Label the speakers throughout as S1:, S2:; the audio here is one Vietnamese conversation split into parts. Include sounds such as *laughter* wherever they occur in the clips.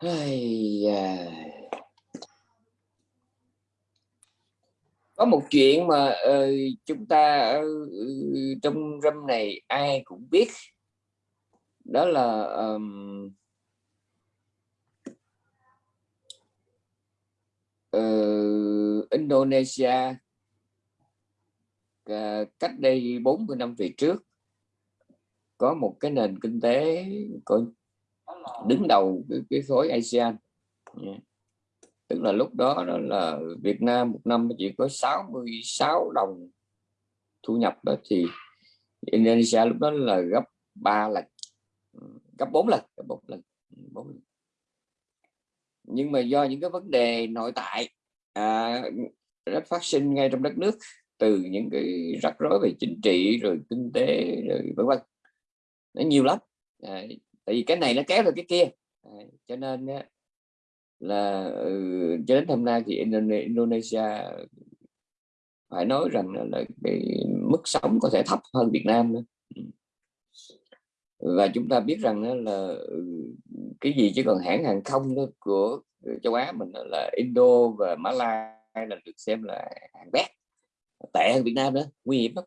S1: Ai à, có một chuyện mà uh, chúng ta uh, trong râm này ai cũng biết. Đó là um, uh, Indonesia. Uh, cách đây 40 năm về trước có một cái nền kinh tế có đứng đầu cái, cái khối ASEAN. Yeah. tức là lúc đó đó là Việt Nam một năm chỉ có 66 đồng thu nhập đó thì Indonesia lúc đó là gấp 3 lần. Gấp 4 lần gấp 4 lần 4 lần. Nhưng mà do những cái vấn đề nội tại à, rất phát sinh ngay trong đất nước từ những cái rắc rối về chính trị rồi kinh tế rồi vân vân. Nó nhiều lắm. À, tại vì cái này nó kéo được cái kia. À, cho nên là ừ, cho đến hôm nay thì Indonesia phải nói rằng là, là cái mức sống có thể thấp hơn Việt Nam nữa. Ừ. Và chúng ta biết rằng là ừ, cái gì chứ còn hãng hàng không của ừ, châu Á mình là Indo và Malai là được xem là hàng bét tệ hơn Việt Nam nữa nguy hiểm lắm.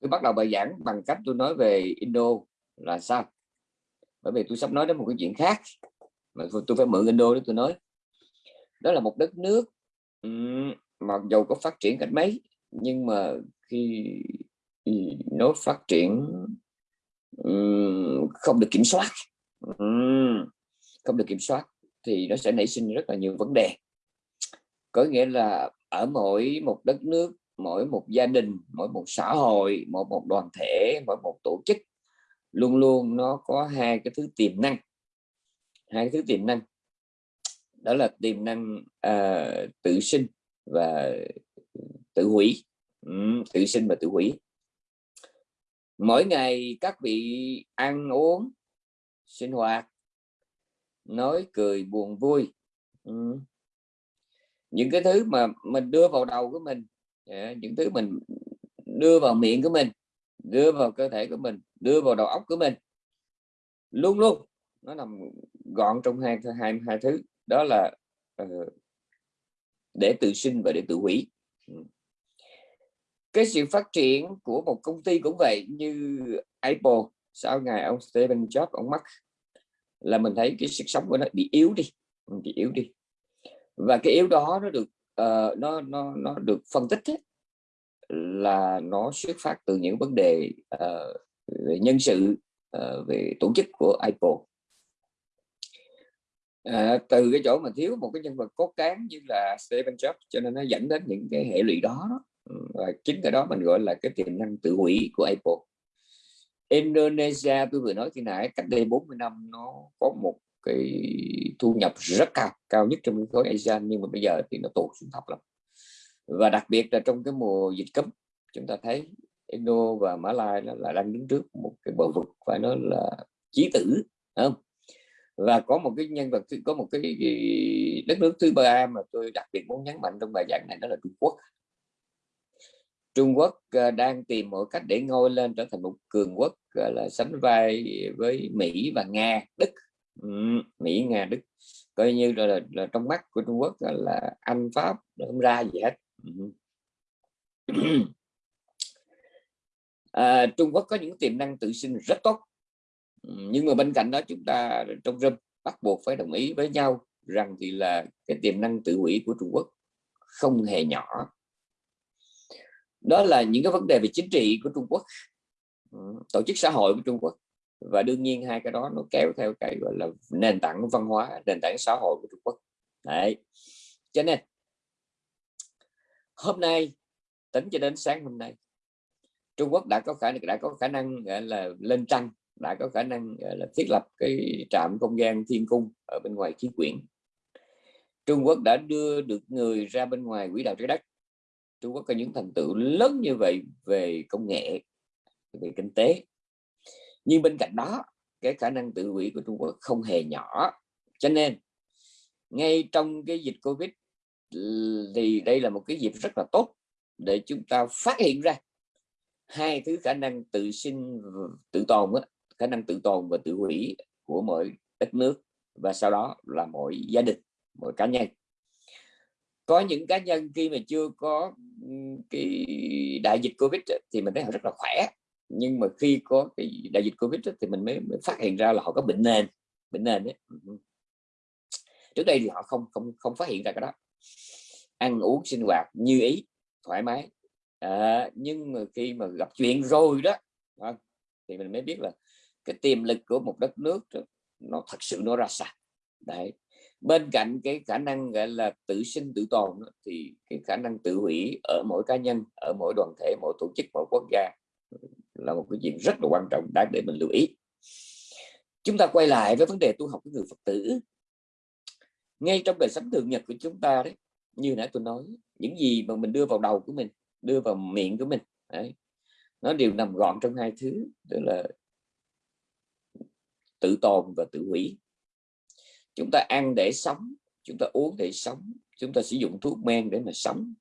S1: Tôi bắt đầu bài giảng bằng cách tôi nói về Indo là sao? Bởi vì tôi sắp nói đến một cái chuyện khác mà tôi phải mượn Indo để tôi nói. Đó là một đất nước mặc dù có phát triển cách mấy, nhưng mà khi nó phát triển không được kiểm soát không được kiểm soát thì nó sẽ nảy sinh rất là nhiều vấn đề. Có nghĩa là ở mỗi một đất nước, mỗi một gia đình, mỗi một xã hội, mỗi một đoàn thể, mỗi một tổ chức luôn luôn nó có hai cái thứ tiềm năng. Hai cái thứ tiềm năng. Đó là tiềm năng uh, tự sinh và tự hủy. Ừ, tự sinh và tự hủy. Mỗi ngày các vị ăn uống sinh hoạt nói cười buồn vui. Ừ. những cái thứ mà mình đưa vào đầu của mình à, những thứ mình đưa vào miệng của mình đưa vào cơ thể của mình đưa vào đầu óc của mình. Luôn luôn nó nằm gọn trong hai hai hai thứ. Đó là uh, để tự sinh và để tự hủy. Ừ. Cái sự phát triển của một công ty cũng vậy như Apple sau ngày ông Steve Jobs ông mất là mình thấy cái sức sống của nó bị yếu đi bị yếu đi. Và cái yếu đó nó được uh, nó nó nó được phân tích ấy, là nó xuất phát từ những vấn đề uh, về nhân sự uh, về tổ chức của Apple. À, từ cái chỗ mà thiếu một cái nhân vật cốt cán như là Stephen Jobs cho nên nó dẫn đến những cái hệ lụy đó, đó. Ừ, và chính cái đó mình gọi là cái tiềm năng tự hủy của Apple. Indonesia tôi vừa nói khi nãy cách đây 40 năm nó có một cái thu nhập rất cao cao nhất trong khối ASEAN nhưng mà bây giờ thì nó tụt xuống thấp lắm. Và đặc biệt là trong cái mùa dịch cấm chúng ta thấy Indo và Mã Lai nó là đang đứng trước một cái bờ vực phải nói là chí tử không? Và có một cái nhân vật có một cái đất nước thứ ba mà tôi đặc biệt muốn nhấn mạnh trong bài giảng này đó là Trung Quốc. Trung Quốc à, đang tìm mọi cách để ngôi lên trở thành một cường quốc là sánh vai với Mỹ và Nga Đức. Ừ, Mỹ Nga Đức. Coi như là, là, là trong mắt của Trung Quốc là Anh Pháp không ra gì hết. Ừ. *clears throat* à, Trung Quốc có những tiềm năng tự sinh rất tốt. Ừ, nhưng mà bên cạnh đó chúng ta trong râm bắt buộc phải đồng ý với nhau rằng thì là cái tiềm năng tự hủy của Trung Quốc không hề nhỏ. Đó là những cái vấn đề về chính trị của Trung Quốc ừ, tổ chức xã hội của Trung Quốc. Và đương nhiên hai cái đó nó kéo theo cái gọi là nền tảng văn hóa nền tảng xã hội của Trung Quốc. Đấy. Cho nên hôm nay tính cho đến sáng hôm nay Trung Quốc đã có khả năng đã có khả năng, gọi là, lên trăng, đã có khả năng, gọi là, thiết lập cái trạm không gian thiên cung ở bên ngoài khí quyển. Trung Quốc đã đưa được người ra bên ngoài quỹ đạo trái đất. Trung Quốc có những thành tựu lớn như vậy về công nghệ, về kinh tế. Nhưng bên cạnh đó, cái khả năng tự hủy của Trung Quốc không hề nhỏ. Cho nên, ngay trong cái dịch Covid thì đây là một cái dịp rất là tốt để chúng ta phát hiện ra hai thứ khả năng tự sinh tự tồn đó, khả năng tự tồn và tự hủy của mỗi đất nước và sau đó là mỗi gia đình mỗi cá nhân. Có những cá nhân khi mà chưa có cái đại dịch covid thì mình thấy họ rất là khỏe nhưng mà khi có cái đại dịch covid thì mình mới, mới phát hiện ra là họ có bệnh nền bệnh nền đấy trước đây thì họ không không không phát hiện ra cái đó. Ăn uống sinh hoạt như ý thoải mái à, nhưng mà khi mà gặp chuyện rồi đó thì mình mới biết là cái tiềm lực của một đất nước nó thật sự nó ra sao. Đấy bên cạnh cái khả năng gọi là tự sinh tự tồn thì cái khả năng tự hủy ở mỗi cá nhân ở mỗi đoàn thể mỗi tổ chức mỗi quốc gia là một cái chuyện rất là quan trọng đáng để mình lưu ý. Chúng ta quay lại với vấn đề tu học của người Phật tử. Ngay trong đời sống thường nhật của chúng ta đấy như nãy tôi nói những gì mà mình đưa vào đầu của mình đưa vào miệng của mình. Đấy, nó đều nằm gọn trong hai thứ đó là tự tồn và tự hủy. Chúng ta ăn để sống chúng ta uống để sống chúng ta sử dụng thuốc men để mà sống.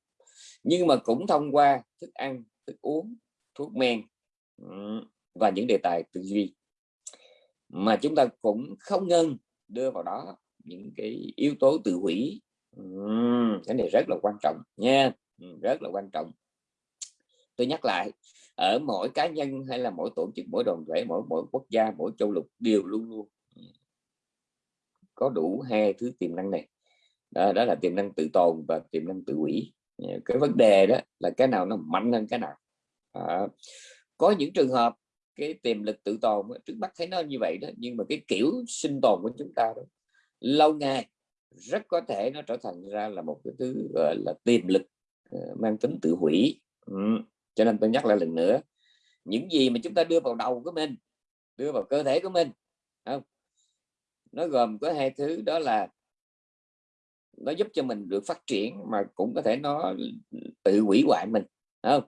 S1: Nhưng mà cũng thông qua thức ăn thức uống thuốc men và những đề tài tư duy. Mà chúng ta cũng không ngân đưa vào đó những cái yếu tố tự hủy. Cái này rất là quan trọng nha. Rất là quan trọng tôi nhắc lại ở mỗi cá nhân hay là mỗi tổ chức mỗi đoàn thể mỗi mỗi quốc gia mỗi châu lục đều luôn luôn ừ, có đủ hai thứ tiềm năng này. Đó, đó là tiềm năng tự tồn và tiềm năng tự hủy. Ờ, cái vấn đề đó là cái nào nó mạnh hơn cái nào. À, có những trường hợp cái tiềm lực tự tồn trước mắt thấy nó như vậy đó nhưng mà cái kiểu sinh tồn của chúng ta đó lâu ngày rất có thể nó trở thành ra là một cái thứ gọi là tiềm lực ờ, mang tính tự hủy. Ừ cho nên tôi nhắc lại lần nữa những gì mà chúng ta đưa vào đầu của mình đưa vào cơ thể của mình không? Nó gồm có hai thứ đó là nó giúp cho mình được phát triển mà cũng có thể nó tự hủy hoại mình không?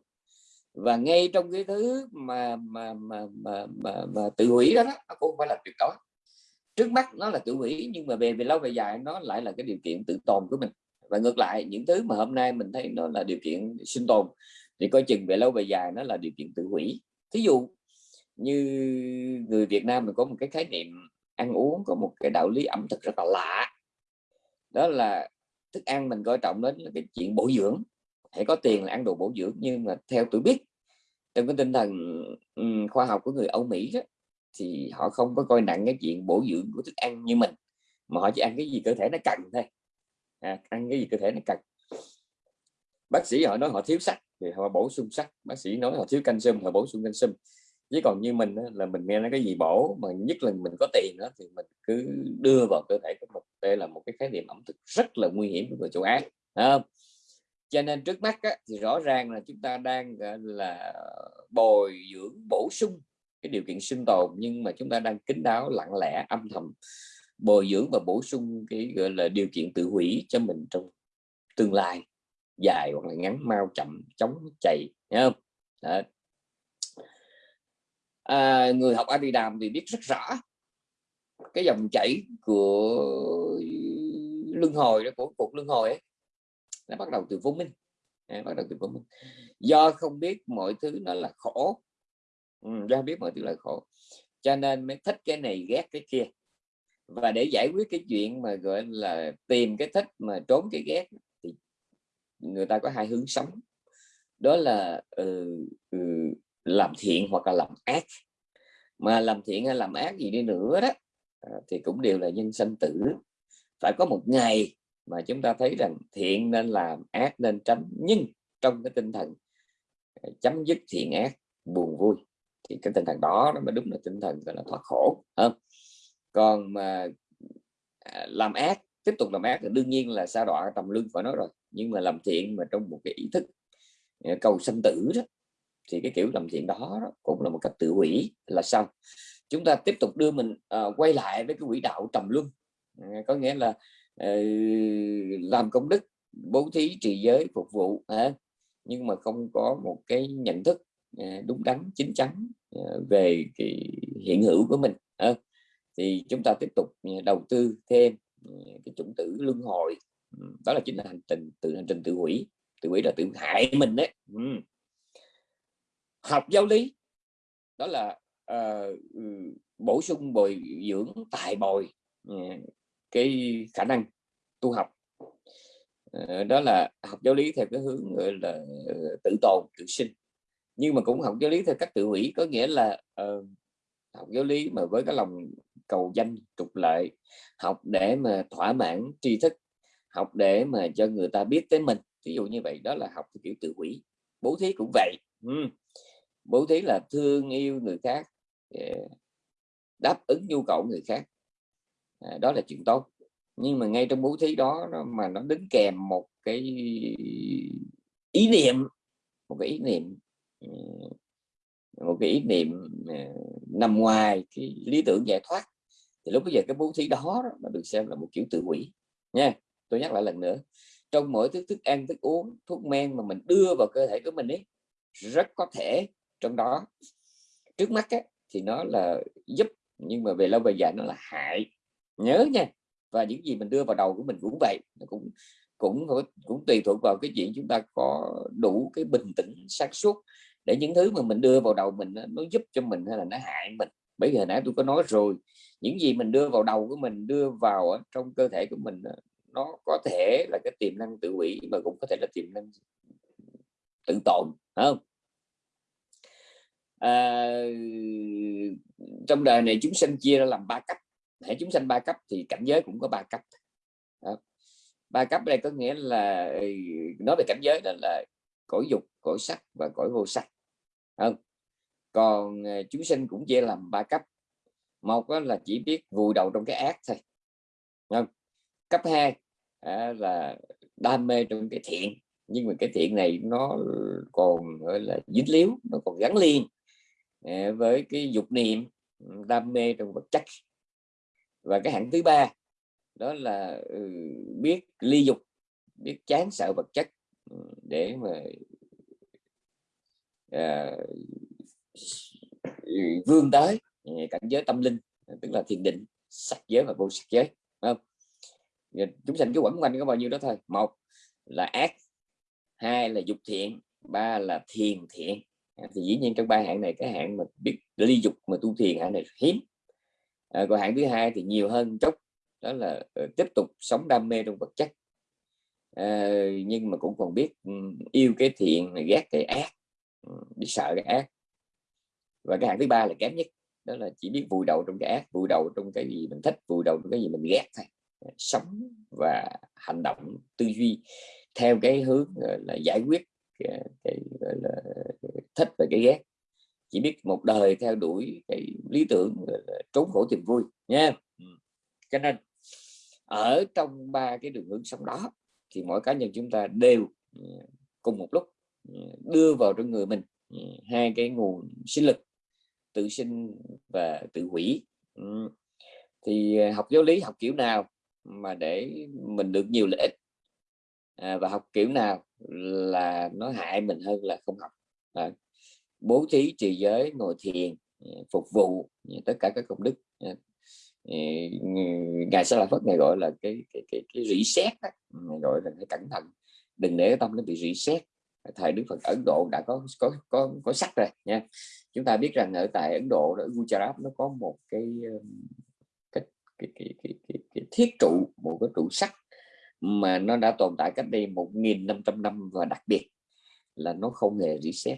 S1: Và ngay trong cái thứ mà mà mà mà, mà, mà tự hủy đó, đó nó cũng không phải là tuyệt đối. Trước mắt nó là tự hủy nhưng mà về về lâu về dài nó lại là cái điều kiện tự tồn của mình. Và ngược lại những thứ mà hôm nay mình thấy nó là điều kiện sinh tồn thì coi chừng về lâu về dài nó là điều kiện tự hủy. Thí dụ như người Việt Nam mình có một cái khái niệm ăn uống có một cái đạo lý ẩm thực rất là lạ. Đó là thức ăn mình coi trọng đến là cái chuyện bổ dưỡng. Hãy có tiền là ăn đồ bổ dưỡng nhưng mà theo tôi biết trong cái tinh thần khoa học của người Âu Mỹ đó, thì họ không có coi nặng cái chuyện bổ dưỡng của thức ăn như mình mà họ chỉ ăn cái gì cơ thể nó cần thôi. À, ăn cái gì cơ thể nó cần. Bác sĩ họ nói họ thiếu sắt thì họ bổ sung sắt. Bác sĩ nói họ thiếu canxi họ bổ sung canxi. Chứ còn như mình là mình nghe nói cái gì bổ mà nhất là mình có tiền đó thì mình cứ đưa vào cơ thể của mình. Đây là một cái khái niệm ẩm thực rất là nguy hiểm của người châu Á không? cho nên trước mắt á, thì rõ ràng là chúng ta đang là bồi dưỡng bổ sung cái điều kiện sinh tồn nhưng mà chúng ta đang kín đáo lặng lẽ âm thầm bồi dưỡng và bổ sung cái gọi là điều kiện tự hủy cho mình trong tương lai dài hoặc là ngắn mau chậm chống chạy nhá không? Đó. À, người học Adidam thì biết rất rõ cái dòng chảy của luân hồi đó của cuộc luân hồi ấy nó bắt đầu từ vô minh. À, bắt đầu từ vô minh. Do không biết mọi thứ nó là khổ. Ừ, do biết mọi thứ là khổ. Cho nên mới thích cái này ghét cái kia. Và để giải quyết cái chuyện mà gọi là tìm cái thích mà trốn cái ghét người ta có hai hướng sống. Đó là uh, uh, làm thiện hoặc là làm ác. Mà làm thiện hay làm ác gì đi nữa đó uh, thì cũng đều là nhân sanh tử. Phải có một ngày mà chúng ta thấy rằng thiện nên làm ác nên tránh. Nhưng trong cái tinh thần à, chấm dứt thiện ác buồn vui thì cái tinh thần đó nó mới đúng là tinh thần gọi là thoát khổ không? Còn mà à, làm ác tiếp tục làm ác thì đương nhiên là sa đọa tầm lưng phải nói rồi nhưng mà làm thiện mà trong một cái ý thức ờ, cầu sanh tử đó thì cái kiểu làm thiện đó, đó cũng là một cách tự hủy là sao chúng ta tiếp tục đưa mình uh, quay lại với cái quỹ đạo trầm luân. Uh, có nghĩa là uh, làm công đức bố thí trì giới phục vụ uh, nhưng mà không có một cái nhận thức uh, đúng đắn chính chắn uh, về cái hiện hữu của mình uh, thì chúng ta tiếp tục đầu tư thêm cái chủng tử luân hồi đó là chính là hành trình từ hành trình tự hủy. Tự hủy là tự hại mình đấy ừ. học giáo lý đó là uh, bổ sung bồi dưỡng tài bồi ờ, cái khả năng tu học. Ờ, đó là học giáo lý theo cái hướng gọi là tự tồn tự sinh. Nhưng mà cũng học giáo lý theo cách tự hủy có nghĩa là uh, học giáo lý mà với cái lòng cầu danh trục lợi học để mà thỏa mãn tri thức học để mà cho người ta biết tới mình. Ví dụ như vậy đó là học theo kiểu tự hủy bố thí cũng vậy. Ừ. bố thí là thương yêu người khác ờ, đáp ứng nhu cầu người khác. À, đó là chuyện tốt. Nhưng mà ngay trong bố thí đó nó, mà nó đứng kèm một cái ý niệm một cái ý niệm ờ, một cái ý niệm ờ, nằm ngoài cái lý tưởng giải thoát thì lúc bây giờ cái bố thí đó nó được xem là một kiểu tự hủy nha tôi nhắc lại lần nữa trong mỗi thứ thức ăn thức uống thuốc men mà mình đưa vào cơ thể của mình ấy rất có thể trong đó trước mắt ấy, thì nó là giúp nhưng mà về lâu về dài nó là hại. Nhớ nha và những gì mình đưa vào đầu của mình cũng vậy nó cũng cũng cũng tùy thuộc vào cái chuyện chúng ta có đủ cái bình tĩnh sáng suốt để những thứ mà mình đưa vào đầu mình nó giúp cho mình hay là nó hại mình. Bởi vì hồi nãy tôi có nói rồi những gì mình đưa vào đầu của mình đưa vào trong cơ thể của mình nó có thể là cái tiềm năng tự hủy mà cũng có thể là tiềm năng tự tồn không? À, trong đời này chúng sinh chia ra làm ba cấp. Hệ chúng sanh ba cấp thì cảnh giới cũng có ba cấp. Đó. ba cấp đây có nghĩa là ừ, nói về cảnh giới đó là cõi dục cõi sắc và cõi vô sắc không? Còn à, chúng sinh cũng chia làm ba cấp. Một là chỉ biết vùi đầu trong cái ác thôi không? Cấp 2 à, là đam mê trong cái thiện. Nhưng mà cái thiện này nó còn gọi là dính líu nó còn gắn liền à, với cái dục niệm đam mê trong vật chất. Và cái hạng thứ ba đó là ừ, biết ly dục biết chán sợ vật chất ừ, để mà à, ừ, vươn tới à, cảnh giới tâm linh à, tức là thiền định sắc giới và vô sắc giới không? Dạ, chúng sanh cứ quẩn quanh có bao nhiêu đó thôi. Một là ác hai là dục thiện ba là thiền thiện. À, thì dĩ nhiên trong ba hạng này cái hạng mà biết ly dục mà tu thiền hạng này hiếm. À, còn hạng thứ hai thì nhiều hơn chút đó là uh, tiếp tục sống đam mê trong vật chất. À, nhưng mà cũng còn biết ừ, yêu cái thiện ghét cái ác ừ, biết sợ cái ác. Và cái hạng thứ ba là kém nhất đó là chỉ biết vùi đầu trong cái ác vùi đầu trong cái gì mình thích vùi đầu trong cái gì mình ghét thôi sống và hành động tư duy theo cái hướng là giải quyết cái, cái gọi là thích và cái ghét. Chỉ biết một đời theo đuổi cái lý tưởng trốn khổ tìm vui nha. Cho nên ở trong ba cái đường hướng sống đó thì mỗi cá nhân chúng ta đều ừ, cùng một lúc ừ, đưa vào trong người mình hai cái nguồn sinh lực tự sinh và tự hủy. Thì học giáo lý học kiểu nào mà để mình được nhiều lợi ích. À, và học kiểu nào là nó hại mình hơn là không học. À, bố thí trì giới ngồi thiền à, phục vụ à, tất cả các công đức à, à ngài sẽ là phất này gọi là cái cái cái, cái rỉ ngài gọi là cái cẩn thận. Đừng để tâm nó bị rỉ xét thời đức phật ấn độ đã có có có có sắc rồi nha. Chúng ta biết rằng ở tại ấn độ ở gujarat nó có một cái cái cái, cái, cái, cái, thiết trụ một cái trụ sắt mà nó đã tồn tại cách đây 1.500 năm và đặc biệt là nó không hề reset.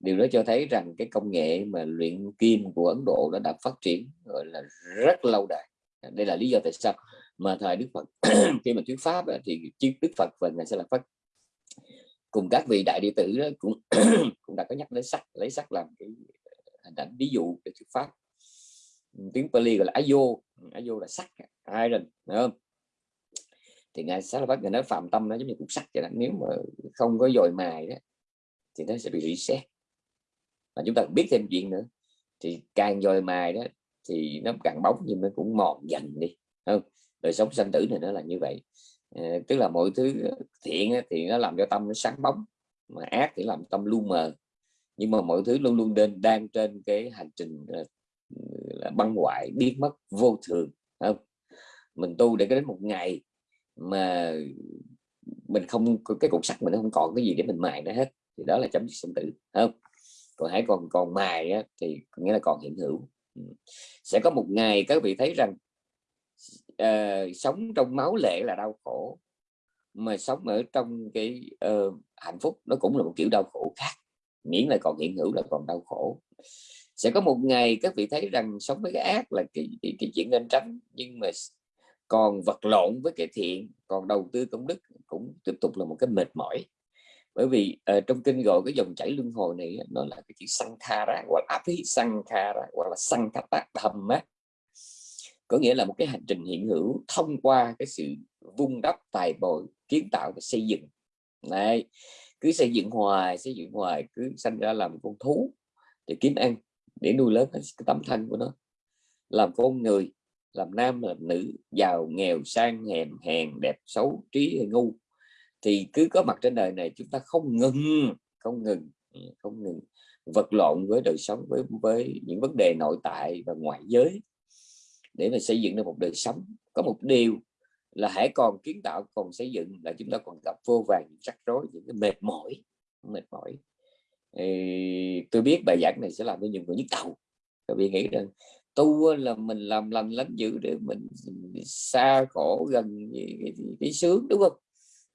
S1: Điều đó cho thấy rằng cái công nghệ mà luyện kim của Ấn Độ đã đã phát triển gọi là rất lâu đời đây là lý do tại sao mà thời Đức Phật *clears throat* khi mà thuyết pháp thì chiếc Đức Phật và ngài sẽ là Phật cùng các vị đại đệ tử đó cũng *clears throat* cũng đã có nhắc đến sắc lấy sắc làm cái ờ, hình ảnh ví dụ để thuyết pháp. Tiếng Pali gọi là Ayo vô là sắc iron đúng không? Thì ngài sát là bắt ngài nói phạm tâm nó giống như cục sắt vậy đó nếu mà không có dồi mài đó thì nó sẽ bị reset mà chúng ta biết thêm chuyện nữa thì càng dồi mài đó thì nó càng bóng nhưng nó cũng mòn dần đi không? Đời sống sanh tử này nó là như vậy. À, tức là mọi thứ thiện thì nó làm cho tâm nó sáng bóng mà ác thì làm tâm lu mờ. Nhưng mà mọi thứ luôn luôn nên đang trên cái hành trình ờ, băng hoại biến mất vô thường không? Mình tu để đến một ngày mà mình không cái cục sắt mình không còn cái gì để mình mài nó hết thì đó là chấm dứt sinh tử không? Còn hãy còn còn mài á, thì nghĩa là còn hiện hữu. Ừ. Sẽ có một ngày các vị thấy rằng uh, sống trong máu lệ là đau khổ mà sống ở trong cái uh, hạnh phúc nó cũng là một kiểu đau khổ khác miễn là còn hiện hữu là còn đau khổ sẽ có một ngày các vị thấy rằng sống với cái ác là cái, cái, cái chuyện nên tránh nhưng mà còn vật lộn với cái thiện còn đầu tư công đức cũng tiếp tục là một cái mệt mỏi. Bởi vì uh, trong kinh gọi cái dòng chảy luân hồi này nó là cái chữ sankhara hoặc là api sankhara hoặc là sankhata á. Có nghĩa là một cái hành trình hiện hữu thông qua cái sự vung đắp tài bồi kiến tạo và xây dựng. Này cứ xây dựng hoài xây dựng hoài cứ sanh ra làm con thú để kiếm ăn để nuôi lớn cái tấm thân của nó. Làm con người, làm nam, làm nữ, giàu, nghèo, sang, hèn hèn, đẹp, xấu, trí hay ngu, thì cứ có mặt trên đời này chúng ta không ngừng không ngừng ừ, không ngừng vật lộn với đời sống, với với những vấn đề nội tại và ngoại giới để mà xây dựng được một đời sống. Có một điều là hãy còn kiến tạo, còn xây dựng là chúng ta còn gặp vô vàng rắc rối, những cái mệt mỏi mệt mỏi thì tôi biết bài giảng này sẽ làm cho nhiều người nhức đầu. Tại vì nghĩ rằng tu là mình làm lành lánh dữ để mình xa khổ gần cái, cái sướng đúng không?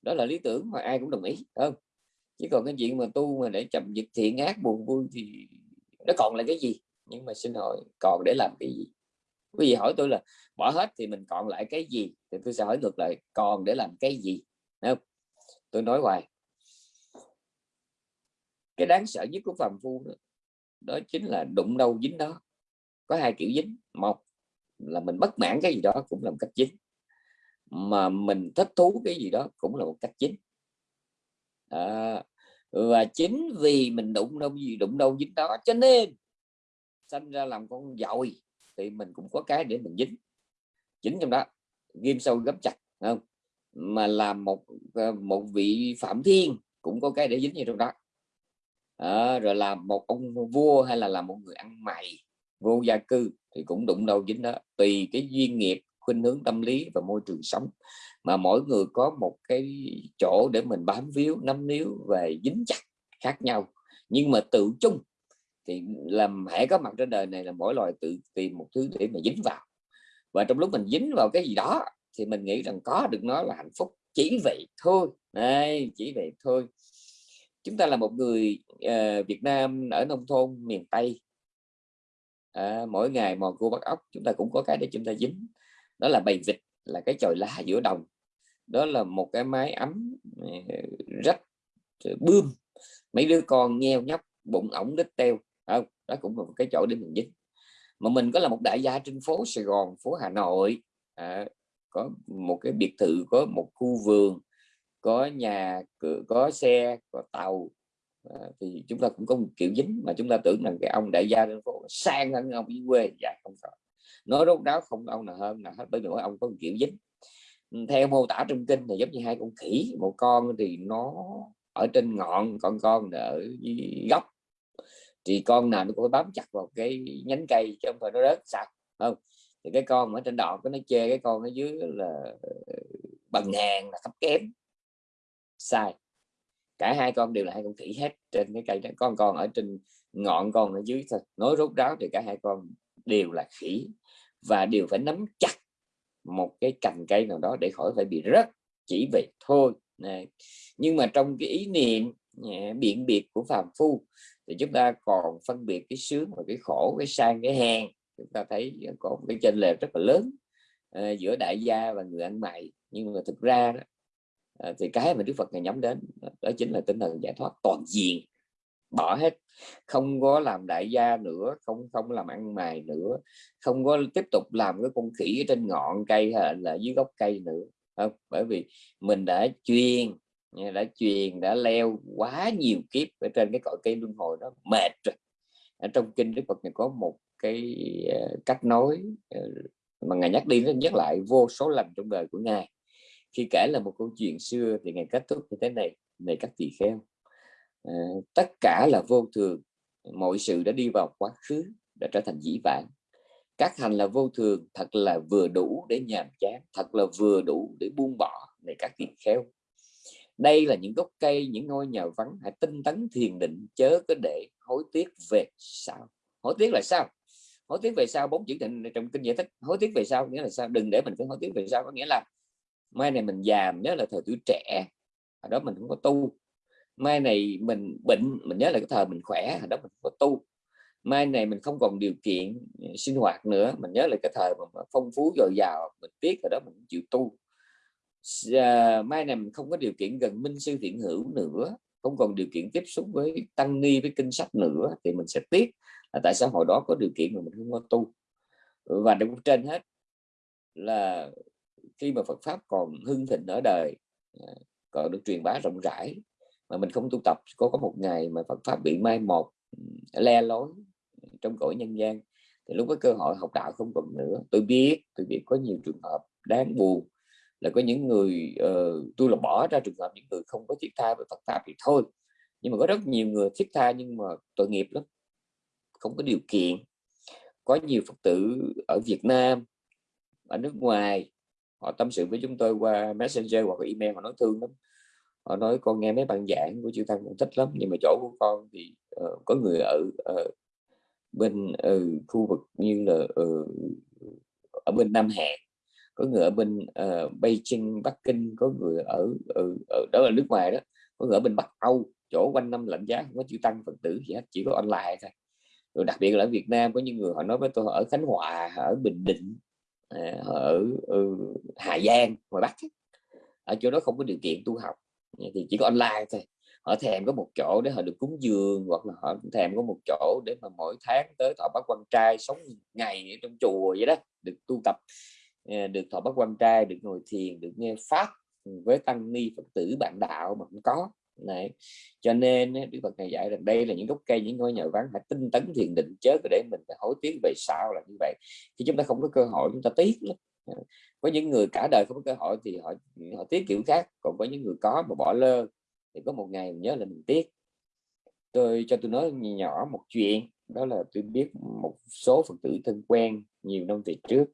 S1: Đó là lý tưởng mà ai cũng đồng ý không? Chứ còn cái chuyện mà tu mà để chậm dịch thiện ác buồn vui thì nó còn là cái gì? Nhưng mà xin hỏi còn để làm cái gì? Quý vị hỏi tôi là bỏ hết thì mình còn lại cái gì? Thì tôi sẽ hỏi ngược lại còn để làm cái gì? Không? Tôi nói hoài cái đáng sợ nhất của phàm phu đó, đó chính là đụng đâu dính đó. Có hai kiểu dính một là mình bất mãn cái gì đó cũng là một cách dính. Mà mình thích thú cái gì đó cũng là một cách dính. À, và chính vì mình đụng đâu gì đụng đâu dính đó cho nên sinh ra làm con dội thì mình cũng có cái để mình dính. Chính trong đó ghim sâu gấp chặt không? Mà làm một ờ, một vị phạm thiên cũng có cái để dính như trong đó à, rồi làm một ông vua hay là làm một người ăn mày vô gia cư thì cũng đụng đầu dính đó. Tùy cái duyên nghiệp khuynh hướng tâm lý và môi trường sống. Mà mỗi người có một cái chỗ để mình bám víu nắm níu về dính chặt khác nhau. Nhưng mà tự chung thì làm hãy có mặt trên đời này là mỗi loài tự tìm một thứ để mà dính vào. Và trong lúc mình dính vào cái gì đó thì mình nghĩ rằng có được nó là hạnh phúc. Chỉ vậy thôi. Đây chỉ vậy thôi chúng ta là một người uh, Việt Nam ở nông thôn miền Tây. À, mỗi ngày mò cua bắt ốc chúng ta cũng có cái để chúng ta dính. Đó là bầy vịt là cái chòi lá giữa đồng. Đó là một cái mái ấm ờ, rách ờ, bươm. Mấy đứa con nheo nhóc bụng ổng đít teo. Không đó cũng là một cái chỗ để mình dính. Mà mình có là một đại gia trên phố Sài Gòn phố Hà Nội. À, có một cái biệt thự có một khu vườn có nhà cửa có xe có tàu à, thì chúng ta cũng có một kiểu dính mà chúng ta tưởng rằng cái ông đại gia trên phố sang hơn ông dưới quê. Dạ không phải nói rốt đáo không ông nào hơn nào hết bởi vì ông có một kiểu dính. Ừ, theo mô tả trong kinh thì giống như hai con khỉ một con thì nó ở trên ngọn con con ở góc thì con nào nó cũng bám chặt vào cái nhánh cây chứ không phải nó rớt sạch không? Thì cái con ở trên đọt nó chê cái con ở dưới là ờ, bằng hàng là thấp kém sai. Cả hai con đều là hai con khỉ hết trên cái cây đó. Con còn ở trên ngọn con ở dưới thôi nói rốt ráo thì cả hai con đều là khỉ và đều phải nắm chặt một cái cành cây nào đó để khỏi phải bị rớt chỉ vậy thôi. Này. nhưng mà trong cái ý niệm biện biệt của phàm phu thì chúng ta còn phân biệt cái sướng và cái khổ cái sang cái hèn. Chúng ta thấy có một cái chênh lệch rất là lớn uh, giữa đại gia và người ăn mày. Nhưng mà thực ra đó, Ờ, thì cái mà Đức Phật này nhắm đến, đó chính là tinh thần giải thoát toàn diện, bỏ hết, không có làm đại gia nữa, không không làm ăn mày nữa, không có tiếp tục làm cái con khỉ ở trên ngọn cây hay là dưới gốc cây nữa. Không, bởi vì mình đã chuyên đã truyền, đã leo quá nhiều kiếp ở trên cái cõi cây luân hồi đó, mệt rồi. Ở trong kinh đức phật này có một cái ờ, cách nói ờ, mà ngài nhắc đi nó nhắc lại vô số lần trong đời của ngài khi kể là một câu chuyện xưa thì ngày kết thúc như thế này này các tỳ kheo à, ờ, tất cả là vô thường mọi sự đã đi vào quá khứ đã trở thành dĩ vãng. Các hành là vô thường thật là vừa đủ để nhàm chán thật là vừa đủ để buông bỏ này các tỳ kheo đây là những gốc cây những ngôi nhà vắng hãy tinh tấn thiền định chớ có để hối tiếc về sao hối tiếc là sao? Hối tiếc về sau bốn chữ định trong kinh giải thích hối tiếc về sau nghĩa là sao? Đừng để mình phải hối tiếc về sau có nghĩa là mai này mình già nhớ là thời tuổi trẻ hồi đó mình không có tu. Mai này mình bệnh mình nhớ là cái thời mình khỏe hồi đó mình không có tu. Mai này mình không còn điều kiện ừ, sinh hoạt nữa mình nhớ là cái thời mà phong phú dồi dào mình tiếc rồi đó mình chịu tu. À, mai này mình không có điều kiện gần minh sư thiện hữu nữa không còn điều kiện tiếp xúc với tăng ni với kinh sách nữa thì mình sẽ tiếc. Là tại sao hồi đó có điều kiện mà mình không có tu? Và đứng trên hết là khi mà Phật pháp còn hưng thịnh ở đời à, còn được truyền bá rộng rãi mà mình không tu tập có có một ngày mà Phật pháp bị mai một le lối trong cõi nhân gian. Thì lúc có cơ hội học đạo không còn nữa. Tôi biết tôi biết có nhiều trường hợp đáng buồn là có những người uh, tôi là bỏ ra trường hợp những người không có thiết tha về Phật pháp thì thôi. Nhưng mà có rất nhiều người thiết tha nhưng mà tội nghiệp lắm không có điều kiện. Có nhiều Phật tử ở Việt Nam ở nước ngoài họ tâm sự với chúng tôi qua messenger hoặc email họ nói thương lắm. Họ nói con nghe mấy bạn giảng của chư tăng cũng thích lắm nhưng mà chỗ của con thì uh, có người ở uh, bên uh, khu vực như là uh, ở bên Nam Hàn có người ở bên uh, Beijing Bắc Kinh có người ở, ở, ở đó là nước ngoài đó có người ở bên Bắc Âu chỗ quanh năm lạnh giá không có chữ tăng phật tử gì hết chỉ có online thôi. Rồi đặc biệt là ở Việt Nam có những người họ nói với tôi ở Khánh Hòa ở Bình Định Ờ, ở, ở Hà Giang ngoài Bắc ở chỗ đó không có điều kiện tu học thì chỉ có online thôi. Họ thèm có một chỗ để họ được cúng dường hoặc là họ thèm có một chỗ để mà mỗi tháng tới thọ bác quan trai sống ngày ở trong chùa vậy đó được tu tập. Ờ, được thọ bác quan trai được ngồi thiền được nghe pháp ừ, với tăng ni phật tử bạn đạo mà cũng có này cho nên Đức Phật này dạy rằng đây là những gốc cây những ngôi nhà vắng phải tinh tấn thiền định chớ để mình phải hối tiếc về sau là như vậy. Khi chúng ta không có cơ hội chúng ta tiếc lắm. Ờ, có những người cả đời không có cơ hội thì họ họ tiếc kiểu khác. Còn có những người có mà bỏ lơ thì có một ngày mình nhớ là mình tiếc. Tôi cho tôi nói nhỏ một chuyện đó là tôi biết một số phật tử thân quen nhiều năm về trước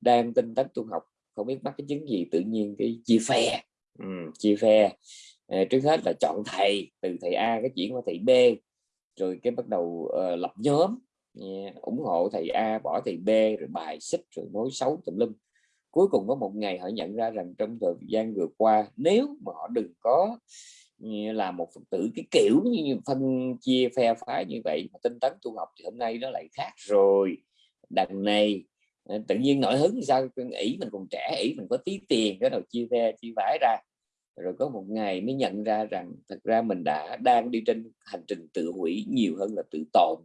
S1: đang tinh tấn tu học không biết mắc cái chứng gì tự nhiên cái chia phe. Ừ, chia phe à, trước hết là chọn thầy từ thầy A cái chuyển qua thầy B rồi cái bắt đầu uh, lập nhóm. Yeah, ủng hộ thầy A bỏ thầy B rồi bài xích rồi nói xấu tùm lum. Cuối cùng có một ngày họ nhận ra rằng trong thời gian vừa qua nếu mà họ đừng có là một phật tử cái kiểu như phân chia phe phái như vậy mà tinh tấn tu học thì hôm nay nó lại khác rồi. Đằng này ờ, tự nhiên nổi hứng sao? Ý mình còn trẻ ý mình có tí tiền cái đầu chia phe chia phái ra rồi có một ngày mới nhận ra rằng thật ra mình đã đang đi trên hành trình tự hủy nhiều hơn là tự tồn.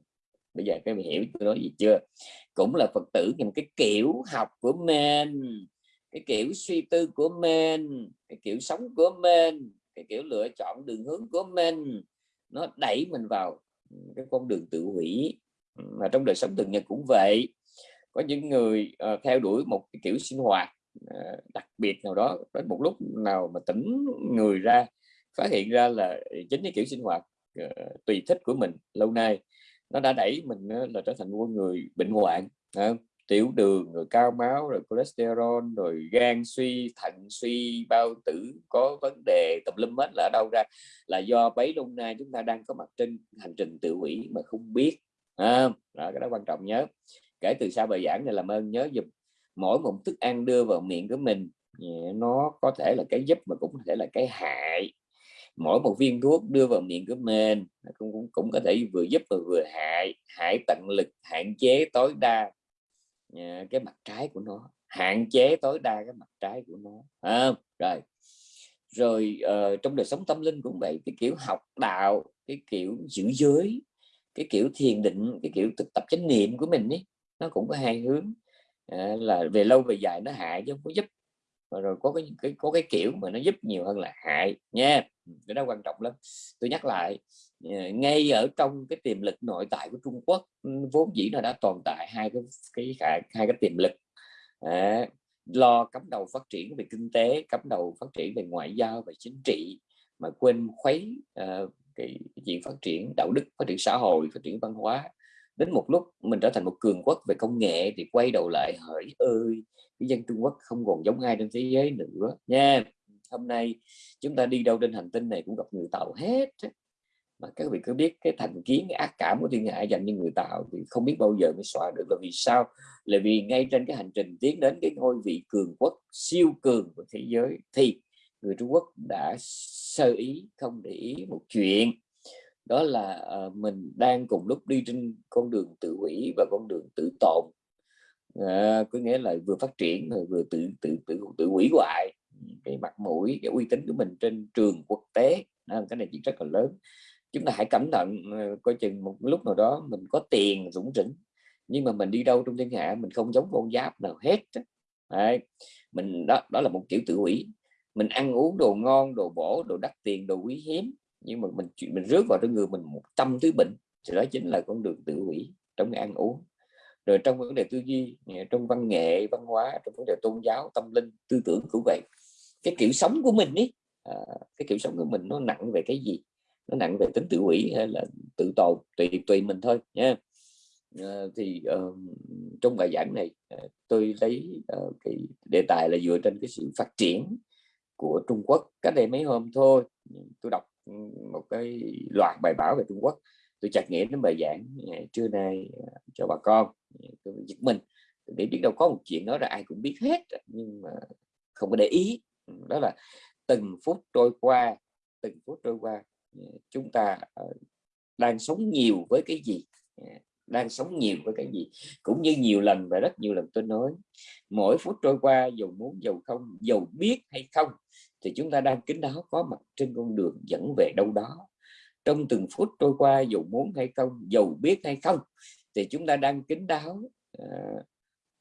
S1: Bây giờ các bạn hiểu tôi nói gì chưa? Cũng là phật tử nhưng cái kiểu học của mình cái kiểu suy tư của mình cái kiểu sống của mình cái kiểu lựa chọn đường hướng của mình nó đẩy mình vào cái con đường tự hủy. Mà trong đời sống thường nhật cũng vậy. Có những người uh, theo đuổi một cái kiểu sinh hoạt À, đặc biệt nào đó đến một lúc nào mà tỉnh người ra phát hiện ra là chính cái kiểu sinh hoạt à, tùy thích của mình lâu nay nó đã đẩy mình là trở thành một người bệnh hoạn tiểu đường rồi cao máu rồi cholesterol rồi gan suy thận suy bao tử có vấn đề tùm lum hết là ở đâu ra? Là do bấy lâu nay chúng ta đang có mặt trên hành trình tự hủy mà không biết à, đó, cái đó quan trọng nhớ. Kể từ sau bài giảng này làm ơn nhớ dùm mỗi một thức ăn đưa vào miệng của mình nó có thể là cái giúp mà cũng có thể là cái hại. Mỗi một viên thuốc đưa vào miệng của mình cũng, cũng cũng có thể vừa giúp và vừa hại hại tận lực hạn chế tối đa à, cái mặt trái của nó hạn chế tối đa cái mặt trái của nó à, rồi rồi uh, trong đời sống tâm linh cũng vậy cái kiểu học đạo cái kiểu giữ giới cái kiểu thiền định cái kiểu thực tập chánh niệm của mình ấy nó cũng có hai hướng à, là về lâu về dài nó hại chứ không có giúp. Và rồi có cái, cái có cái kiểu mà nó giúp nhiều hơn là hại nha. Ừ, cái đó quan trọng lắm. Tôi nhắc lại ờ, ngay ở trong cái tiềm lực nội tại của Trung Quốc ừ, vốn dĩ nó đã tồn tại hai cái cái hai, hai cái tiềm lực. À, lo cắm đầu phát triển về kinh tế cắm đầu phát triển về ngoại giao và chính trị mà quên khuấy uh, cái chuyện phát triển đạo đức phát triển xã hội phát triển văn hóa đến một lúc mình trở thành một cường quốc về công nghệ thì quay đầu lại hỡi ơi, cái dân Trung Quốc không còn giống ai trên thế giới nữa nha. Hôm nay chúng ta đi đâu trên hành tinh này cũng gặp người tàu hết mà các vị cứ biết cái thành kiến, cái ác cảm của thiên hạ dành cho người tạo thì không biết bao giờ mới xóa được. Là vì sao? Là vì ngay trên cái hành trình tiến đến cái ngôi vị cường quốc siêu cường của thế giới thì người Trung Quốc đã sơ ý không để ý một chuyện đó là uh, mình đang cùng lúc đi trên con đường tự hủy và con đường tự tồn. À, có nghĩa là vừa phát triển rồi vừa tự tự tự tự hủy hoại. Cái mặt mũi cái uy tín của mình trên trường quốc tế à, cái này chuyện rất là lớn. Chúng ta hãy cẩn thận ờ, coi chừng một lúc nào đó mình có tiền rủng rỉnh nhưng mà mình đi đâu trong thiên hạ mình không giống con giáp nào hết Đấy. mình đó đó là một kiểu tự hủy. Mình ăn uống đồ ngon đồ bổ đồ đắt tiền đồ quý hiếm nhưng mà mình chuyện mình rước vào trong người mình một trăm thứ bệnh thì đó chính là con đường tự hủy trong ăn uống. Rồi trong vấn đề tư duy trong văn nghệ văn hóa trong vấn đề tôn giáo tâm linh tư tưởng cũng vậy. Cái kiểu sống của mình ấy à, cái kiểu sống của mình nó nặng về cái gì? Nó nặng về tính tự hủy hay là tự tồn tùy tùy mình thôi nha à, thì uh, trong bài giảng này uh, tôi lấy uh, cái đề tài là dựa trên cái sự phát triển của Trung Quốc cách đây mấy hôm thôi. Tôi đọc một cái loạt bài báo về Trung Quốc. Tôi chặt nghĩa đến bài giảng à, trưa nay à, cho bà con à, tôi giật mình. Để biết đâu có một chuyện đó là ai cũng biết hết, nhưng mà không có để ý. Ừ, đó là từng phút trôi qua, từng phút trôi qua chúng ta đang sống nhiều với cái gì đang sống nhiều với cái gì. Cũng như nhiều lần và rất nhiều lần tôi nói mỗi phút trôi qua dù muốn dầu không dầu biết hay không thì chúng ta đang kính đáo có mặt trên con đường dẫn về đâu đó. Trong từng phút trôi qua dù muốn hay không dầu biết hay không thì chúng ta đang kính đáo uh,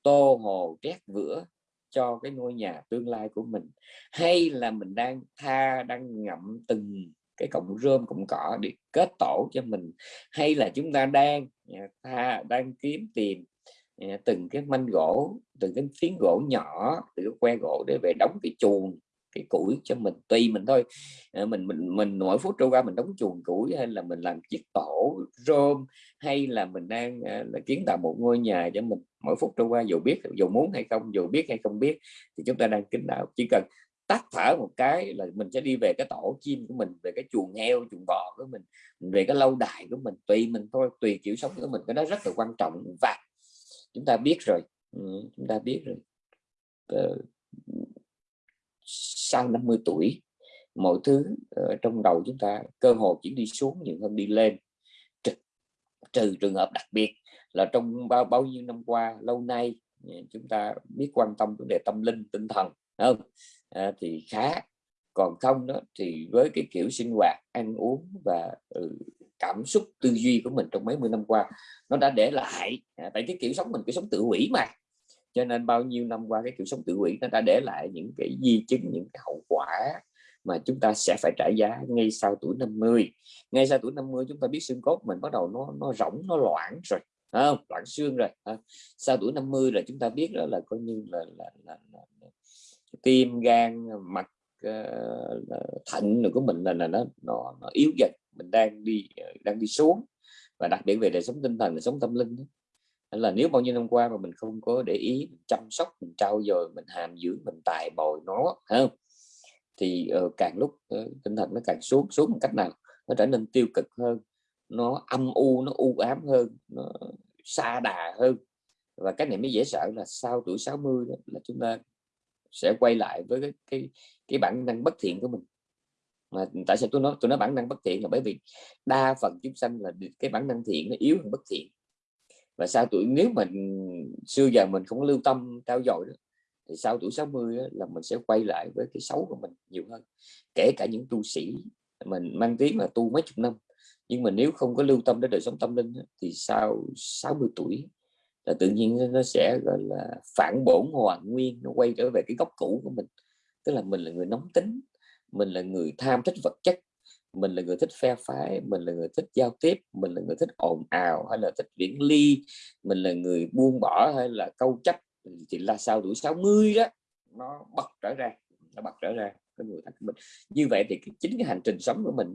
S1: tô hồ trét vữa cho cái ngôi nhà tương lai của mình. Hay là mình đang tha đang ngậm từng cái cọng rơm cọng cỏ để kết tổ cho mình. Hay là chúng ta đang Dạ, ta đang kiếm tìm dạ, từng cái manh gỗ từng cái phiến gỗ nhỏ từ cái que gỗ để về đóng cái chuồng cái củi cho mình. Tùy mình thôi. Ờ, mình mình mình mỗi phút trôi qua mình đóng chuồng củi hay là mình làm chiếc tổ rôm, hay là mình đang ờ, là kiến tạo một ngôi nhà cho mình mỗi phút trôi qua dù biết dù muốn hay không dù biết hay không biết thì chúng ta đang kính đạo. Chỉ cần tắt thở một cái là mình sẽ đi về cái tổ chim của mình về cái chuồng heo chuồng bò của mình về cái lâu đài của mình. Tùy mình thôi tùy kiểu sống của mình cái đó rất là quan trọng. Và chúng ta biết rồi ừ, chúng ta biết rồi. Uh, sau 50 tuổi mọi thứ trong đầu chúng ta cơ hội chỉ đi xuống nhiều hơn đi lên. Trừ, trừ trường hợp đặc biệt là trong bao bao nhiêu năm qua lâu nay ừ, chúng ta biết quan tâm vấn đề tâm linh tinh thần không? À, thì khá. Còn không đó thì với cái kiểu sinh hoạt ăn uống và ừ, cảm xúc tư duy của mình trong mấy mươi năm qua nó đã để lại à, tại cái kiểu sống mình cái sống tự hủy mà. Cho nên bao nhiêu năm qua cái kiểu sống tự hủy nó đã để lại những cái di chứng những cái hậu quả mà chúng ta sẽ phải trả giá ngay sau tuổi 50 ngay sau tuổi 50 chúng ta biết xương cốt mình bắt đầu nó nó rỗng nó loãng rồi không? Loãng xương rồi sau tuổi 50 là chúng ta biết đó là coi như là, là, là, là, là tim gan mạch uh, thận của mình là, là nó, nó nó yếu dần. Mình đang đi ờ, đang đi xuống. Và đặc biệt về đời sống tinh thần đời sống tâm linh đó. là nếu bao nhiêu năm qua mà mình không có để ý mình chăm sóc mình trau dồi mình hàm dưỡng mình tài bồi nó không? Thì uh, càng lúc uh, tinh thần nó càng xuống xuống một cách nào? Nó trở nên tiêu cực hơn nó âm u nó u ám hơn nó xa đà hơn. Và cái này mới dễ sợ là sau tuổi 60 đó, là chúng ta sẽ quay lại với cái cái, cái bản năng bất thiện của mình. Mà tại sao tôi nói tôi nói bản năng bất thiện là bởi vì đa phần chúng sanh là cái bản năng thiện nó yếu hơn bất thiện. Và sau tuổi nếu mình xưa giờ mình không lưu tâm trao dồi đó thì sau tuổi 60 đó, là mình sẽ quay lại với cái xấu của mình nhiều hơn. Kể cả những tu sĩ mình mang tiếng là tu mấy chục năm nhưng mà nếu không có lưu tâm đến đời sống tâm linh thì sau 60 tuổi là tự nhiên nó sẽ gọi là phản bổn hoàn nguyên nó quay trở về cái gốc cũ của mình. Tức là mình là người nóng tính mình là người tham thích vật chất mình là người thích phe phái mình là người thích giao tiếp mình là người thích ồn ào hay là thích viễn ly mình là người buông bỏ hay là câu chấp thì là sau tuổi 60 đó nó bật trở ra nó bật trở ra cái người thật mình. Như vậy thì cái, chính cái hành trình sống của mình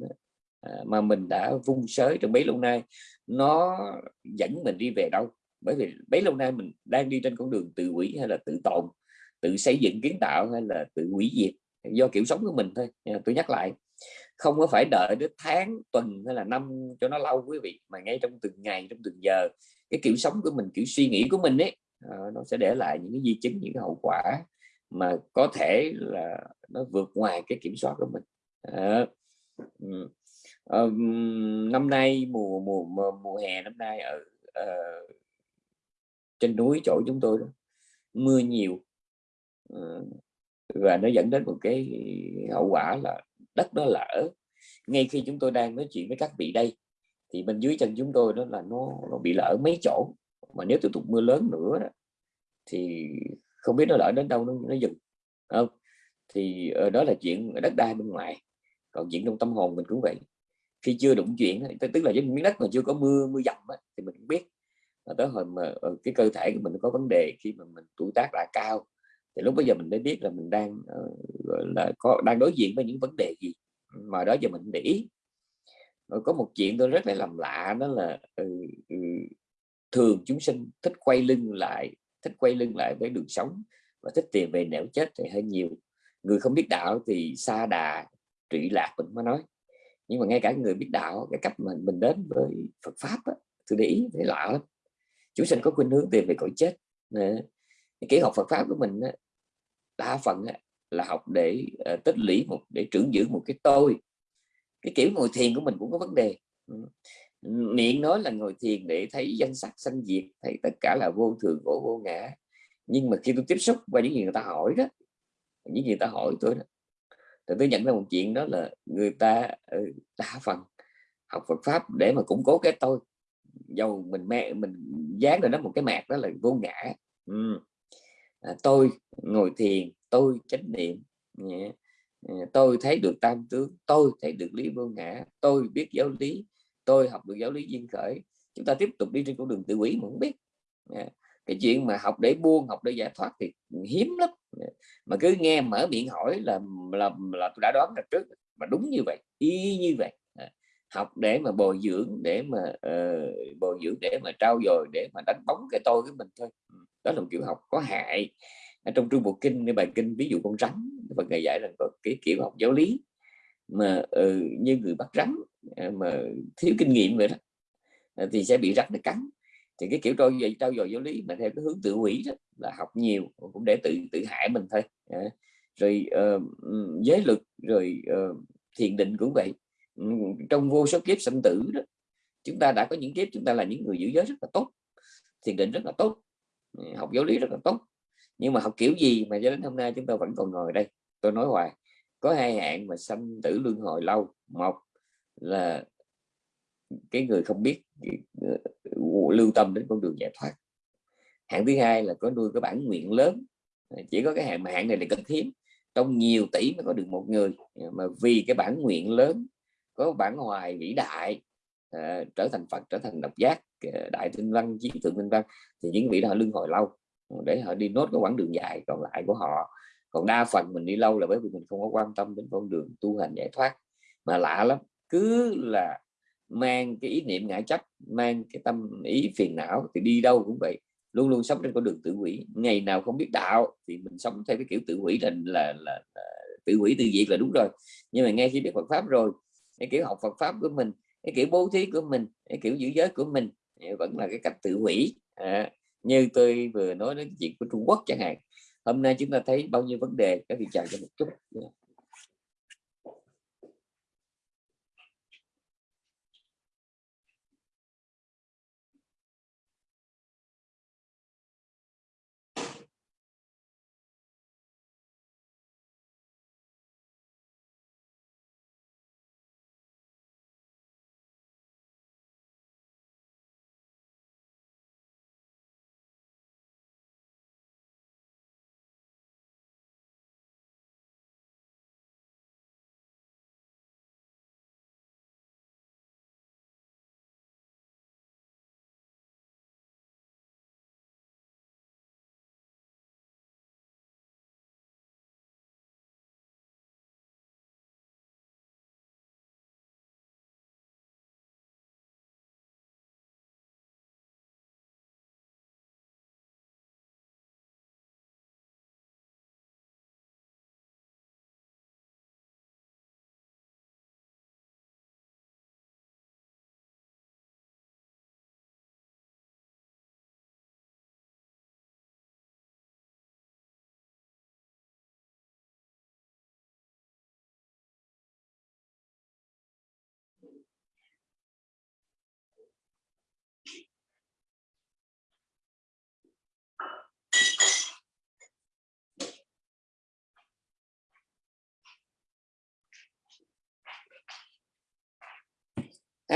S1: à, mà mình đã vung sới trong mấy lâu nay nó dẫn mình đi về đâu? Bởi vì bấy lâu nay mình đang đi trên con đường tự hủy hay là tự tồn tự xây dựng kiến tạo hay là tự hủy diệt do kiểu sống của mình thôi. Tôi nhắc lại không có phải đợi đến tháng tuần hay là năm cho nó lâu quý vị mà ngay trong từng ngày trong từng giờ cái kiểu sống của mình kiểu suy nghĩ của mình ấy à, nó sẽ để lại những cái di chứng những cái hậu quả mà có thể là nó vượt ngoài cái kiểm soát của mình. À, um, năm nay mùa mùa mùa, mùa hè năm nay ở uh, trên núi chỗ chúng tôi đó mưa nhiều. Ờ, và nó dẫn đến một cái hậu quả là đất nó lở. Ngay khi chúng tôi đang nói chuyện với các vị đây thì bên dưới chân chúng tôi đó là nó, nó bị lở mấy chỗ. Mà nếu tiếp tục mưa lớn nữa đó, thì không biết nó lỡ đến đâu nó, nó dừng không? Thì ờ, đó là chuyện đất đai bên ngoài còn chuyện trong tâm hồn mình cũng vậy. Khi chưa đụng chuyện tức là những miếng đất mà chưa có mưa mưa dầm thì mình cũng biết tới hồi mà ờ, cái cơ thể của mình có vấn đề khi mà mình tuổi tác đã cao thì lúc bây giờ mình mới biết là mình đang uh, là có đang đối diện với những vấn đề gì. Mà đó giờ mình để ý. Ờ, có một chuyện tôi rất là làm lạ đó là ừ, ừ, thường chúng sinh thích quay lưng lại thích quay lưng lại với đường sống và thích tiền về nẻo chết thì hơi nhiều. Người không biết đạo thì xa đà trụy lạc mình mới nói. Nhưng mà ngay cả người biết đạo cái cách mà mình đến với Phật pháp á, tôi để ý thấy lạ lắm chúng sinh có khuynh hướng tìm về cõi chết. Cái học Phật pháp của mình đa phần là học để ờ, tích lũy một, để trưởng giữ một cái tôi. Cái kiểu ngồi thiền của mình cũng có vấn đề. Ừ. Miệng nói là ngồi thiền để thấy danh sắc sanh diệt, thấy tất cả là vô thường, khổ, vô ngã. Nhưng mà khi tôi tiếp xúc qua những gì người ta hỏi đó, những gì người ta hỏi tôi đó, thì tôi nhận ra một chuyện đó là người ta ừ, đa phần học Phật pháp để mà củng cố cái tôi dầu mình mẹ mình dán rồi đó một cái mạc đó là vô ngã. Ừ. à, tôi ngồi thiền tôi chánh niệm yeah. à, tôi thấy được tam tướng tôi thấy được lý vô ngã tôi biết giáo lý tôi học được giáo lý duyên khởi. Chúng ta tiếp tục đi trên con đường tự quỷ mà không biết. À, cái chuyện mà học để buông học để giải thoát thì hiếm lắm. À, mà cứ nghe mở miệng hỏi là là là tôi đã đoán là trước mà đúng như vậy y như vậy học để mà bồi dưỡng để mà uh, bồi dưỡng để mà trao dồi để mà đánh bóng cái tôi của mình thôi. Ừ, đó là một kiểu học có hại. Ở trong trung bộ kinh cái bài kinh ví dụ con rắn và ngày dạy là có cái kiểu học giáo lý mà uh, như người bắt rắn uh, mà thiếu kinh nghiệm vậy đó uh, thì sẽ bị rắn nó cắn. Thì cái kiểu trao dồi trao dồi giáo lý mà theo cái hướng tự hủy đó là học nhiều cũng để tự tự hại mình thôi. Uh, rồi uh, giới luật rồi uh, thiền định cũng vậy. Ừ, trong vô số kiếp sinh tử đó, chúng ta đã có những kiếp chúng ta là những người giữ giới rất là tốt, thiền định rất là tốt ừ, học giáo lý rất là tốt. Nhưng mà học kiểu gì mà cho đến hôm nay chúng ta vẫn còn ngồi đây? Tôi nói hoài, có hai hạn mà sanh tử luân hồi lâu. Một là cái người không biết ờ, lưu tâm đến con đường giải thoát. Hạng thứ hai là có nuôi cái bản nguyện lớn. Ờ, chỉ có cái hạng, mà hạng này là cực hiếm. Trong nhiều tỷ mới có được một người, mà vì cái bản nguyện lớn có bản hoài vĩ đại uh, trở thành Phật trở thành độc giác uh, đại tinh văn trí thượng tinh văn thì những vị đó lưng hồi lâu ờ, để họ đi nốt cái quãng đường dài còn lại của họ. Còn đa phần mình đi lâu là bởi vì mình không có quan tâm đến con đường tu hành giải thoát. Mà lạ lắm cứ là mang cái ý niệm ngại chấp mang cái tâm ý phiền não thì đi đâu cũng vậy luôn luôn sống trên con đường tự hủy. Ngày nào không biết đạo thì mình sống theo cái kiểu tự hủy là là, là, là tự hủy tự diệt là đúng rồi. Nhưng mà ngay khi biết Phật pháp rồi cái kiểu học Phật pháp của mình cái kiểu bố thí của mình cái kiểu giữ giới của mình vẫn là cái cách tự hủy. À, như tôi vừa nói đến chuyện của Trung Quốc chẳng hạn. Hôm nay chúng ta thấy bao nhiêu vấn đề các vị chào cho một chút.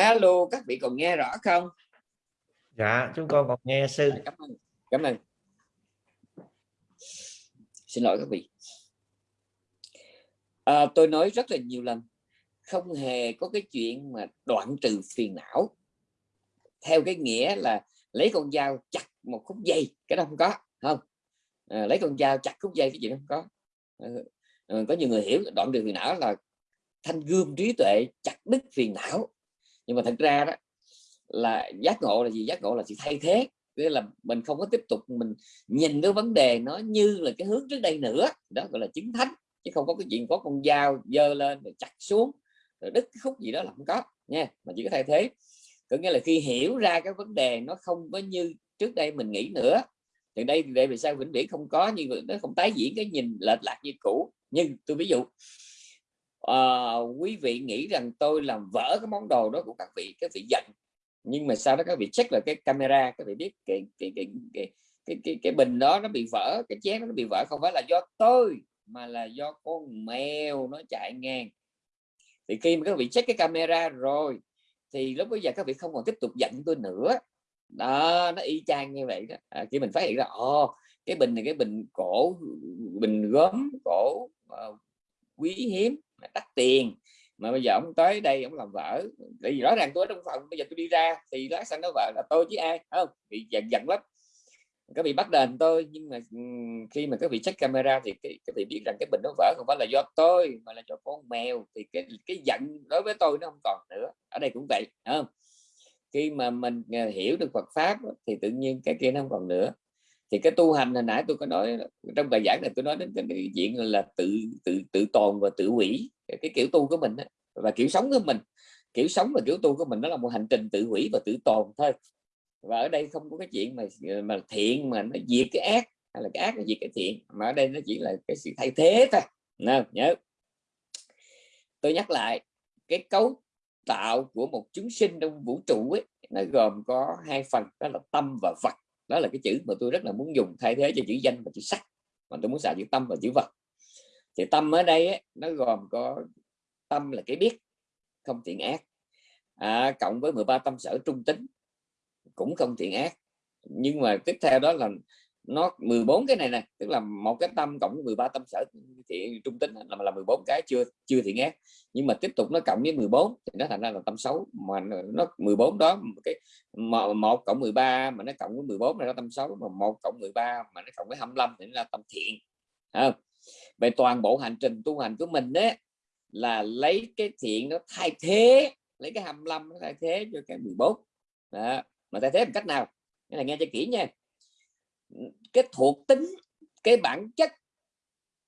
S1: Alo các vị còn nghe rõ không?
S2: Dạ chúng con còn nghe sư.
S1: Cảm ơn cảm ơn. Xin lỗi các vị. À, tôi nói rất là nhiều lần không hề có cái chuyện mà đoạn trừ phiền não. Theo cái nghĩa là lấy con dao chặt một khúc dây cái đó không có không? À, lấy con dao chặt khúc dây cái gì đó không có. À, có nhiều người hiểu đoạn trừ phiền não là thanh gươm trí tuệ chặt đứt phiền não nhưng mà thật ra đó, là giác ngộ là gì? Giác ngộ là sự thay thế. Nghĩa là mình không có tiếp tục mình nhìn cái vấn đề nó như là cái hướng trước đây nữa. Đó gọi là chứng thánh. Chứ không có cái chuyện có con dao dơ lên rồi chặt xuống, rồi đứt cái khúc gì đó là không có, nha. Mà chỉ có thay thế. Có nghĩa là khi hiểu ra cái vấn đề nó không có như trước đây mình nghĩ nữa, thì đây để vì sao vĩnh viễn không có như nó không tái diễn cái nhìn lệch lạc như cũ. Nhưng tôi ví dụ uh, quý vị nghĩ rằng tôi làm vỡ cái món đồ đó của các vị các vị giận. Nhưng mà sau đó các vị check là cái camera các vị biết cái cái cái cái cái, cái, cái bình đó nó bị vỡ cái chén nó bị vỡ không phải là do tôi mà là do con mèo nó chạy ngang. Thì khi mà các vị check cái camera rồi thì lúc bây giờ các vị không còn tiếp tục giận tôi nữa. Đó nó y chang như vậy đó. À, khi mình phát hiện ra ồ cái bình này cái bình cổ bình gốm cổ uh, quý hiếm đắt tiền. Mà bây giờ ông tới đây ông làm vợ tại vì rõ ràng tôi ở trong phòng bây giờ tôi đi ra thì lát xanh nó vợ là tôi chứ ai không? Bị giận giận lắm. Các vị bắt đền tôi nhưng mà ừ, khi mà các vị check camera thì cái, các vị biết rằng cái bình nó vỡ không phải là do tôi mà là do con mèo. Thì cái cái giận đối với tôi nó không còn nữa. Ở đây cũng vậy không? Khi mà mình à, hiểu được Phật pháp thì tự nhiên cái kia nó không còn nữa thì cái tu hành hồi nãy tôi có nói, trong bài giảng này tôi nói đến cái chuyện là tự tự tự tồn và tự hủy, cái kiểu tu của mình và kiểu sống của mình. Kiểu sống và kiểu tu của mình đó là một hành trình tự hủy và tự tồn thôi. Và ở đây không có cái chuyện mà mà thiện mà nó diệt cái ác, hay là cái ác nó diệt cái thiện, mà ở đây nó chỉ là cái sự thay thế thôi. Nào nhớ. Tôi nhắc lại, cái cấu tạo của một chúng sinh trong vũ trụ ấy, nó gồm có hai phần, đó là tâm và vật đó là cái chữ mà tôi rất là muốn dùng thay thế cho chữ danh và chữ sắc. Mà tôi muốn xài chữ tâm và chữ vật. Thì tâm ở đây ấy, nó gồm có tâm là cái biết không thiện ác. À, cộng với 13 tâm sở trung tính cũng không thiện ác. Nhưng mà tiếp theo đó là nó 14 cái này nè tức là một cái tâm cộng 13 tâm sở thiện trung tính là là 14 cái chưa chưa thiện ác nhưng mà tiếp tục nó cộng với 14 thì nó thành ra là tâm xấu. Mà nó 14 đó cái một cộng 13 mà nó cộng với 14 là nó tâm xấu mà một cộng 13 mà nó cộng với 25 thì nó là tâm thiện. À, về toàn bộ hành trình tu hành của mình đấy là lấy cái thiện nó thay thế lấy cái 25 nó thay thế cho cái 14 đó. mà thay thế bằng cách nào? Cái này nghe cho kỹ nha cái thuộc tính cái bản chất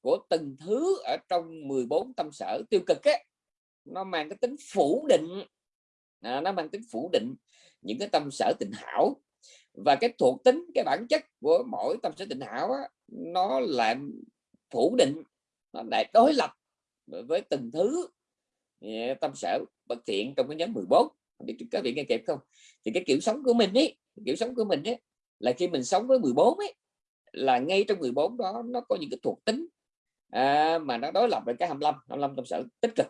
S1: của từng thứ ở trong 14 tâm sở tiêu cực ấy, nó mang cái tính phủ định. À, nó mang tính phủ định những cái tâm sở tình hảo. Và cái thuộc tính cái bản chất của mỗi tâm sở tình hảo á, nó làm phủ định nó lại đối lập với từng thứ à, tâm sở bất thiện trong cái nhóm 14 biết các vị nghe kịp không? Thì cái kiểu sống của mình ấy kiểu sống của mình ấy là khi mình sống với 14 ấy là ngay trong 14 đó nó có những cái thuộc tính à, mà nó đối lập với cái 25 25 tâm sở tích cực.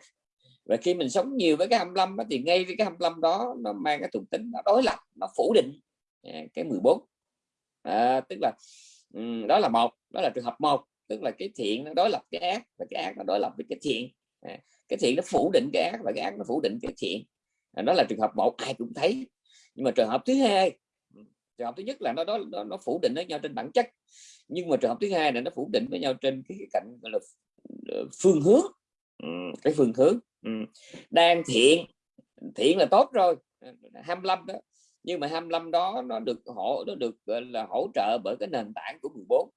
S1: Và khi mình sống nhiều với cái 25 đó, thì ngay với cái 25 đó nó mang cái thuộc tính nó đối lập nó phủ định à, cái 14 à, tức là um, đó là một đó là trường hợp một tức là cái thiện nó đối lập cái ác và cái ác nó đối lập với cái thiện. À, cái thiện nó phủ định cái ác và cái ác nó phủ định cái thiện. À, đó là trường hợp một ai cũng thấy. Nhưng mà trường hợp thứ hai trường hợp thứ nhất là nó đó nó, nó phủ định với nhau trên bản chất nhưng mà trường hợp thứ hai là nó phủ định với nhau trên cái, cạnh gọi là ờ, phương hướng. Cái phương hướng đang thiện thiện là tốt rồi ờ, 25 đó nhưng mà 25 đó nó được hỗ nó được là hỗ trợ bởi cái nền tảng của 14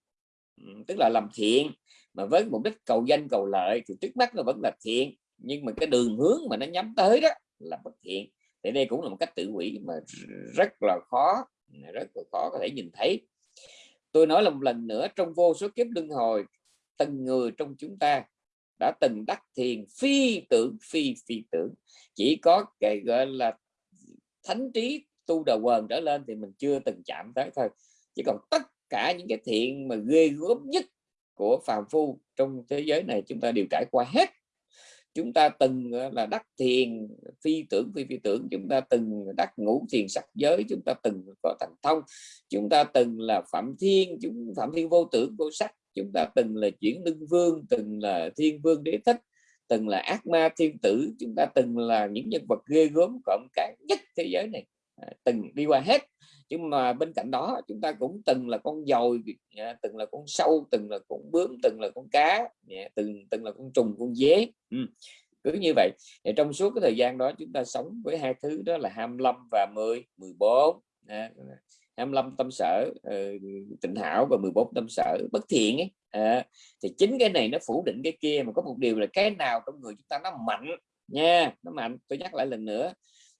S1: tức là làm thiện mà với mục đích cầu danh cầu lợi thì trước mắt nó vẫn là thiện nhưng mà cái đường hướng mà nó nhắm tới đó là bất thiện. Thì đây cũng là một cách tự hủy mà rất là khó rất là khó có thể nhìn thấy. Tôi nói là một lần nữa, trong vô số kiếp luân hồi, từng người trong chúng ta đã từng đắc thiền, phi tưởng, phi phi tưởng. Chỉ có cái gọi là thánh trí tu đầu quần trở lên thì mình chưa từng chạm tới thôi. Chỉ còn tất cả những cái thiện mà ghê gớm nhất của phàm phu trong thế giới này chúng ta đều trải qua hết chúng ta từng ờ, là đắc thiền phi tưởng phi phi tưởng. Chúng ta từng đắc ngũ thiền sắc giới. Chúng ta từng có thành thông. Chúng ta từng là phạm thiên. Chúng phạm thiên vô tưởng vô sắc. Chúng ta từng là chuyển lưng vương từng là thiên vương đế thích từng là ác ma thiên tử. Chúng ta từng là những nhân vật ghê gớm cộng cái nhất thế giới này. À, từng đi qua hết nhưng mà bên cạnh đó chúng ta cũng từng là con dồi à, từng là con sâu từng là con bướm từng là con cá à, từng từng là con trùng con dế. Ừ. cứ như vậy. Thì trong suốt cái thời gian đó chúng ta sống với hai thứ đó là 25 và 10 14 à, 25 tâm sở ờ, tịnh hảo và 14 tâm sở bất thiện ấy à, thì chính cái này nó phủ định cái kia mà có một điều là cái nào trong người chúng ta nó mạnh nha nó mạnh. Tôi nhắc lại lần nữa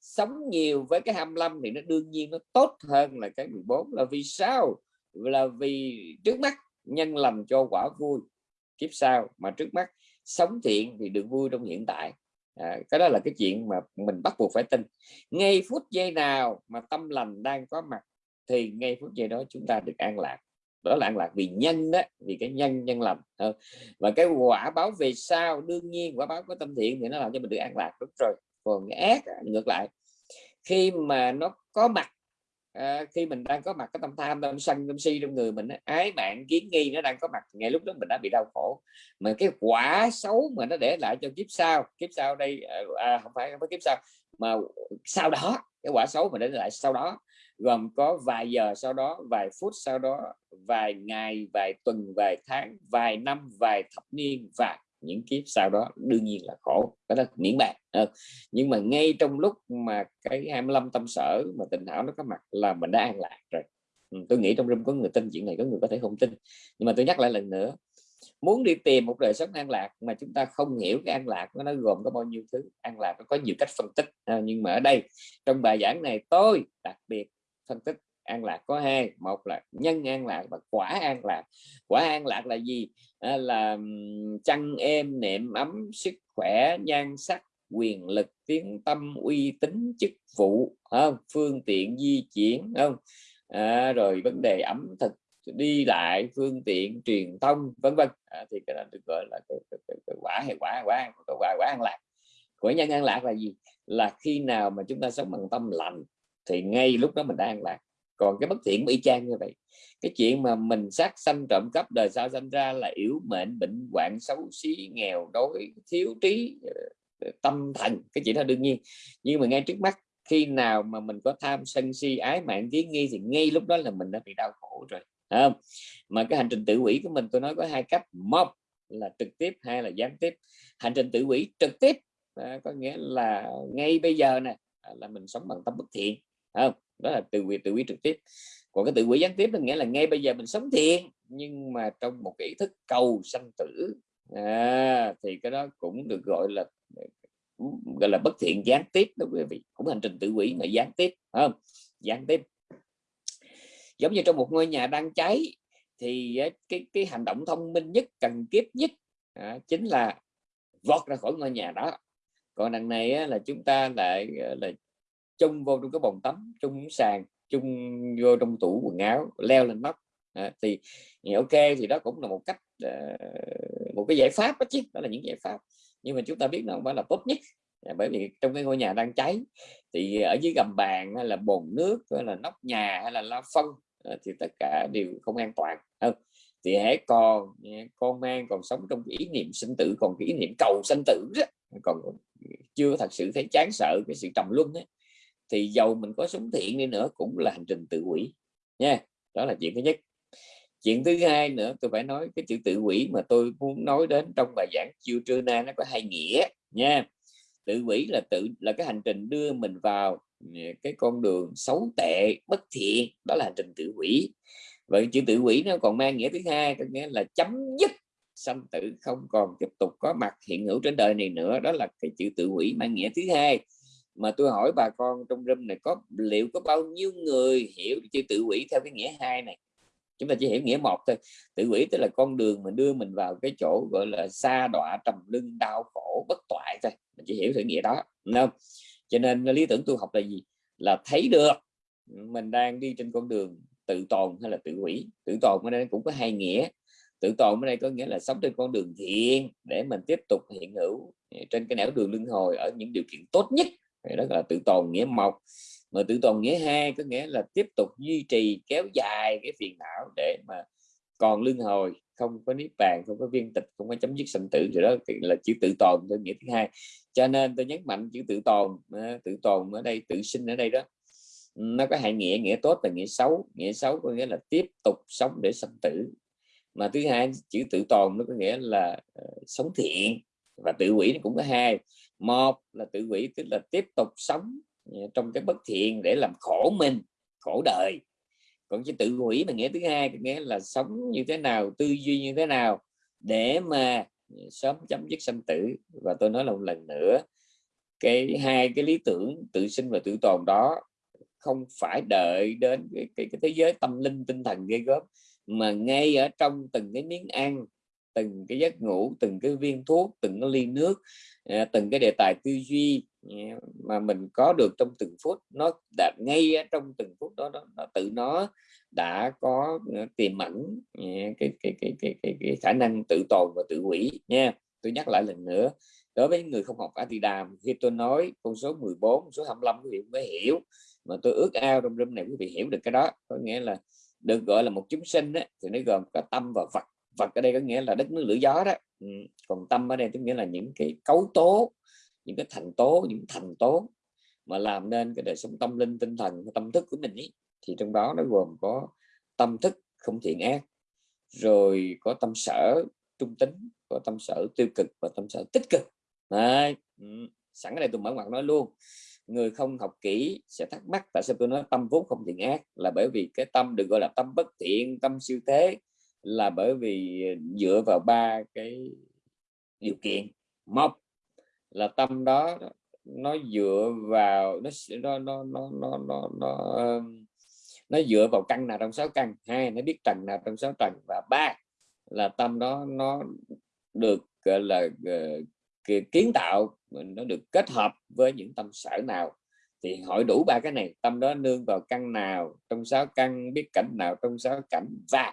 S1: sống nhiều với cái 25 thì nó đương nhiên nó tốt hơn là cái 14 là vì sao? Là vì trước mắt nhân lành cho quả vui kiếp sau. Mà trước mắt sống thiện thì được vui trong hiện tại. À, cái đó là cái chuyện mà mình bắt buộc phải tin. Ngay phút giây nào mà tâm lành đang có mặt thì ngay phút giây đó chúng ta được an lạc. Đó là an lạc vì nhân đó vì cái nhân nhân lành. Ờ, và cái quả báo về sau đương nhiên quả báo có tâm thiện thì nó làm cho mình được an lạc. Đúng rồi còn cái ác ngược lại. Khi mà nó có mặt à, khi mình đang có mặt cái tâm tham tâm sân tâm si trong người mình ái mạng kiến nghi nó đang có mặt ngay lúc đó mình đã bị đau khổ. Mà cái quả xấu mà nó để lại cho kiếp sau kiếp sau đây à, à không phải không phải kiếp sau mà sau đó cái quả xấu mà để lại sau đó gồm có vài giờ sau đó vài phút sau đó vài ngày vài tuần vài tháng vài năm vài thập niên và những kiếp sau đó đương nhiên là khổ cái đó miễn bàn à, nhưng mà ngay trong lúc mà cái 25 tâm sở mà tình hảo nó có mặt là mình đã an lạc rồi. Ừ, tôi nghĩ trong room có người tin chuyện này có người có thể không tin. Nhưng mà tôi nhắc lại lần nữa muốn đi tìm một đời sống an lạc mà chúng ta không hiểu cái an lạc nó gồm có bao nhiêu thứ an lạc nó có nhiều cách phân tích à, nhưng mà ở đây trong bài giảng này tôi đặc biệt phân tích an lạc có hai một là nhân an lạc và quả an lạc. Quả an lạc là gì? À, là chăn êm nệm ấm sức khỏe nhan sắc quyền lực tiếng tâm uy tín chức vụ không? phương tiện di chuyển không? À, rồi vấn đề ẩm thực đi lại phương tiện truyền thông vân vân. À, thì cái đó được gọi là cái, cái, cái, cái quả hay quả quả quả quả an lạc. Quả nhân an lạc là gì? Là khi nào mà chúng ta sống bằng tâm lành thì ngay lúc đó mình đang lạc còn cái bất thiện y chang như vậy cái chuyện mà mình sát sanh trộm cắp đời sau sanh ra là yếu mệnh bệnh hoạn xấu xí nghèo đói thiếu trí ờ, tâm thần cái chuyện đó đương nhiên. Nhưng mà ngay trước mắt khi nào mà mình có tham sân si ái mạng kiến nghi thì ngay lúc đó là mình đã bị đau khổ rồi không? Mà cái hành trình tự quỷ của mình tôi nói có hai cách. Một là trực tiếp hai là gián tiếp. Hành trình tự quỷ trực tiếp à, có nghĩa là ngay bây giờ nè à, là mình sống bằng tâm bất thiện không? Đó là từ quỷ tự quỷ trực tiếp. Còn cái tự quỷ gián tiếp là nghĩa là ngay bây giờ mình sống thiện nhưng mà trong một cái ý thức cầu sanh tử. À, thì cái đó cũng được gọi là gọi là bất thiện gián tiếp đó quý vị. Cũng hành trình tự quỷ mà gián tiếp không? Gián tiếp. Giống như trong một ngôi nhà đang cháy thì cái cái hành động thông minh nhất cần kiếp nhất à, chính là vọt ra khỏi ngôi nhà đó. Còn đằng này á, là chúng ta lại là chung vô trong cái bồn tắm chung sàn chung vô trong tủ quần áo leo lên nóc. À, thì ok thì đó cũng là một cách uh, một cái giải pháp đó chứ đó là những giải pháp. Nhưng mà chúng ta biết nó không phải là tốt nhất. À, bởi vì trong cái ngôi nhà đang cháy thì ở dưới gầm bàn hay là bồn nước hay là nóc nhà hay là la phân à, thì tất cả đều không an toàn. Không thì hãy còn con mang còn sống trong cái ý niệm sinh tử còn cái ý niệm cầu sinh tử đó, còn chưa thật sự thấy chán sợ cái sự trầm luân ấy thì dầu mình có sống thiện đi nữa cũng là hành trình tự quỷ nha. Đó là chuyện thứ nhất. Chuyện thứ hai nữa, tôi phải nói cái chữ tự quỷ mà tôi muốn nói đến trong bài giảng chiều trưa nay nó có hai nghĩa, nha. Tự quỷ là tự, là cái hành trình đưa mình vào ừ, cái con đường xấu tệ, bất thiện. Đó là hành trình tự quỷ vậy chữ tự quỷ nó còn mang nghĩa thứ hai, có nghĩa là chấm dứt sanh tử không còn tiếp tục có mặt hiện hữu trên đời này nữa. Đó là cái chữ tự quỷ mang nghĩa thứ hai mà tôi hỏi bà con trong room này, có liệu có bao nhiêu người hiểu chữ tự quỷ theo cái nghĩa hai này? Chúng ta chỉ hiểu nghĩa một thôi. Tự quỷ tức là con đường mà đưa mình vào cái chỗ gọi là xa đọa trầm lưng đau khổ, bất toại thôi. Mình chỉ hiểu theo nghĩa đó, đúng không? Cho nên lý tưởng tu học là gì? Là thấy được mình đang đi trên con đường tự tồn hay là tự quỷ. Tự tồn ở đây cũng có hai nghĩa. Tự tồn ở đây có nghĩa là sống trên con đường thiện để mình tiếp tục hiện hữu ờ, trên cái nẻo đường luân hồi ở những điều kiện tốt nhất đó là tự tồn nghĩa một. Mà tự tồn nghĩa hai có nghĩa là tiếp tục duy trì kéo dài cái phiền não để mà còn luân hồi không có niết bàn không có viên tịch không có chấm dứt sanh tử. Rồi đó là chữ tự tồn tôi nghĩa thứ hai. Cho nên tôi nhấn mạnh chữ tự tồn ờ, tự tồn ở đây tự sinh ở đây đó nó có hai nghĩa nghĩa tốt và nghĩa xấu. Nghĩa xấu có nghĩa là tiếp tục sống để sanh tử. Mà thứ hai chữ tự tồn nó có nghĩa là uh, sống thiện và tự quỷ nó cũng có hai. Một là tự quỷ tức là tiếp tục sống à, trong cái bất thiện để làm khổ mình khổ đời. Còn cái tự quỷ mà nghĩa thứ hai nghĩa là sống như thế nào tư duy như thế nào để mà à, sớm chấm dứt sanh tử. Và tôi nói là một lần nữa cái hai cái lý tưởng tự sinh và tự tồn đó không phải đợi đến cái, cái, cái thế giới tâm linh tinh thần gây gớm mà ngay ở trong từng cái miếng ăn từng cái giấc ngủ từng cái viên thuốc từng cái ly nước à, từng cái đề tài tư duy à, mà mình có được trong từng phút nó đạt ngay trong từng phút đó, đó nó tự nó đã có à, tiềm ẩn cái, cái, cái, cái, cái, cái khả năng tự tồn và tự hủy nha. Tôi nhắc lại lần nữa đối với người không học Atidam khi tôi nói con số 14 số 25 quý vị mới hiểu mà tôi ước ao trong room này quý vị hiểu được cái đó có nghĩa là được gọi là một chúng sinh ấy, thì nó gồm cả tâm và vật vật ở đây có nghĩa là đất nước lửa gió đó ừ. còn tâm ở đây tức nghĩa là những cái cấu tố, những cái thành tố, những thành tố mà làm nên cái đời sống tâm linh, tinh thần, tâm thức của mình ý. thì trong đó nó gồm có tâm thức không thiện ác, rồi có tâm sở trung tính, có tâm sở tiêu cực và tâm sở tích cực Đấy. Ừ. sẵn ở đây tôi mở ngoặt nói luôn người không học kỹ sẽ thắc mắc tại sao tôi nói tâm vốn không thiện ác là bởi vì cái tâm được gọi là tâm bất thiện, tâm siêu thế là bởi vì dựa vào ba cái điều kiện. Một là tâm đó nó dựa vào nó nó nó nó nó nó, nó, nó dựa vào căn nào trong sáu căn? Hai nó biết trần nào trong sáu trần và ba là tâm đó nó được gọi là ờ, kiến tạo nó được kết hợp với những tâm sở nào. Thì hỏi đủ ba cái này tâm đó nương vào căn nào trong sáu căn biết cảnh nào trong sáu cảnh? Và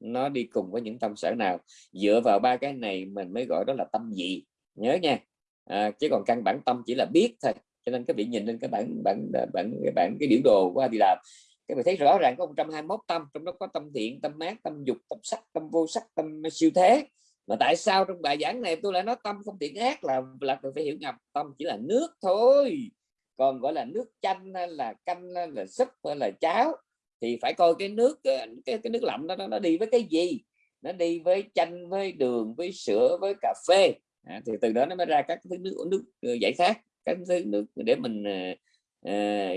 S1: nó đi cùng với những tâm sở nào. Dựa vào ba cái này mình mới gọi đó là tâm gì nhớ nha. À, chứ còn căn bản tâm chỉ là biết thôi. Cho nên các vị nhìn lên cái bản bản bản cái bản cái biểu đồ của làm. Các vị thấy rõ ràng có 121 tâm trong đó có tâm thiện tâm mát tâm dục tâm sắc tâm vô sắc tâm siêu thế. Mà tại sao trong bài giảng này tôi lại nói tâm không thiện ác? Là là tôi phải hiểu nhầm. Tâm chỉ là nước thôi. Còn gọi là nước chanh hay là canh hay là súp hay là cháo thì phải coi cái nước cái, cái, nước lạnh đó nó đi với cái gì? Nó đi với chanh với đường với sữa với cà phê. À, thì từ đó nó mới ra các thứ nước nước ờ, giải khát các thứ nước để mình à,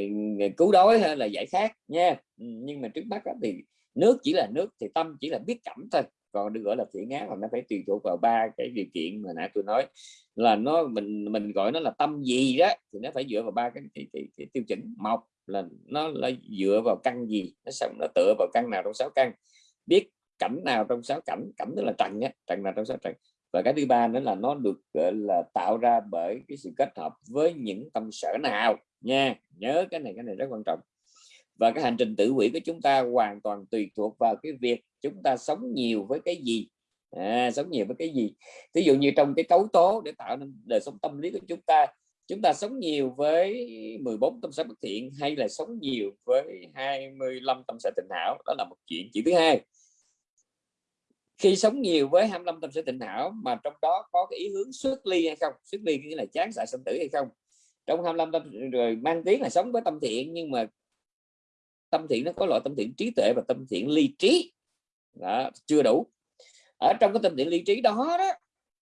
S1: cứu đói hay là giải khát nha. Ừ, nhưng mà trước mắt thì nước chỉ là nước thì tâm chỉ là biết cảm thôi còn được gọi là thiện ngán là nó phải tùy thuộc vào ba cái điều kiện mà nãy tôi nói. Là nó mình mình gọi nó là tâm gì đó thì nó phải dựa vào ba cái, cái, cái, cái tiêu chuẩn. Một là nó là dựa vào căn gì? Nó xong nó tựa vào căn nào trong sáu căn? Biết cảnh nào trong sáu cảnh? Cảnh tức là trần nhé trần nào trong sáu trần. Và cái thứ ba nữa là nó được gọi là tạo ra bởi cái sự kết hợp với những tâm sở nào nha. Nhớ cái này cái này rất quan trọng và cái hành trình tự quỷ của chúng ta hoàn toàn tùy thuộc vào cái việc chúng ta sống nhiều với cái gì. À, sống nhiều với cái gì. Ví dụ như trong cái cấu tố để tạo nên đời sống tâm lý của chúng ta chúng ta sống nhiều với 14 tâm sở bất thiện hay là sống nhiều với 25 tâm sở tịnh hảo? Đó là một chuyện chuyện thứ hai. Khi sống nhiều với 25 tâm sở tịnh hảo mà trong đó có cái ý hướng xuất ly hay không? Xuất ly nghĩa là chán xạ sinh tử hay không? Trong 25 tâm rồi mang tiếng là sống với tâm thiện nhưng mà tâm thiện nó có loại tâm thiện trí tuệ và tâm thiện ly trí. Đó, chưa đủ. Ở trong cái tâm thiện ly trí đó đó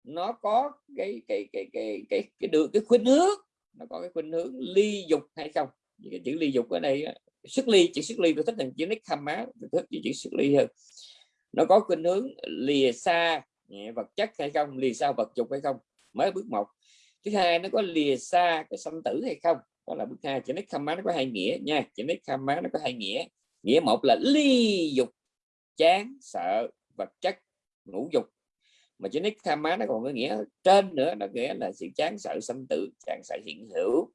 S1: nó có cái cái cái cái cái cái được cái khuynh hướng nó có cái khuynh hướng ly dục hay không. Cái chữ ly dục ở đây sức ly chữ sức ly tôi thích là chữ nick khăm má tôi thích chữ sức ly hơn. Nó có khuynh hướng lìa xa vật chất hay không lìa xa vật dục hay không mới bước một. Thứ hai nó có lìa xa cái sanh tử hay không đó là bước hai, chữ nét khăm má nó có hai nghĩa nha. Chữ nét khăm má nó có hai nghĩa. Nghĩa một là ly dục, chán, sợ vật chất ngũ dục. Mà chữ nick má nó còn có nghĩa trên nữa, nó nghĩa là sự chán, sợ, sanh tử, chán, sợ, hiện hữu.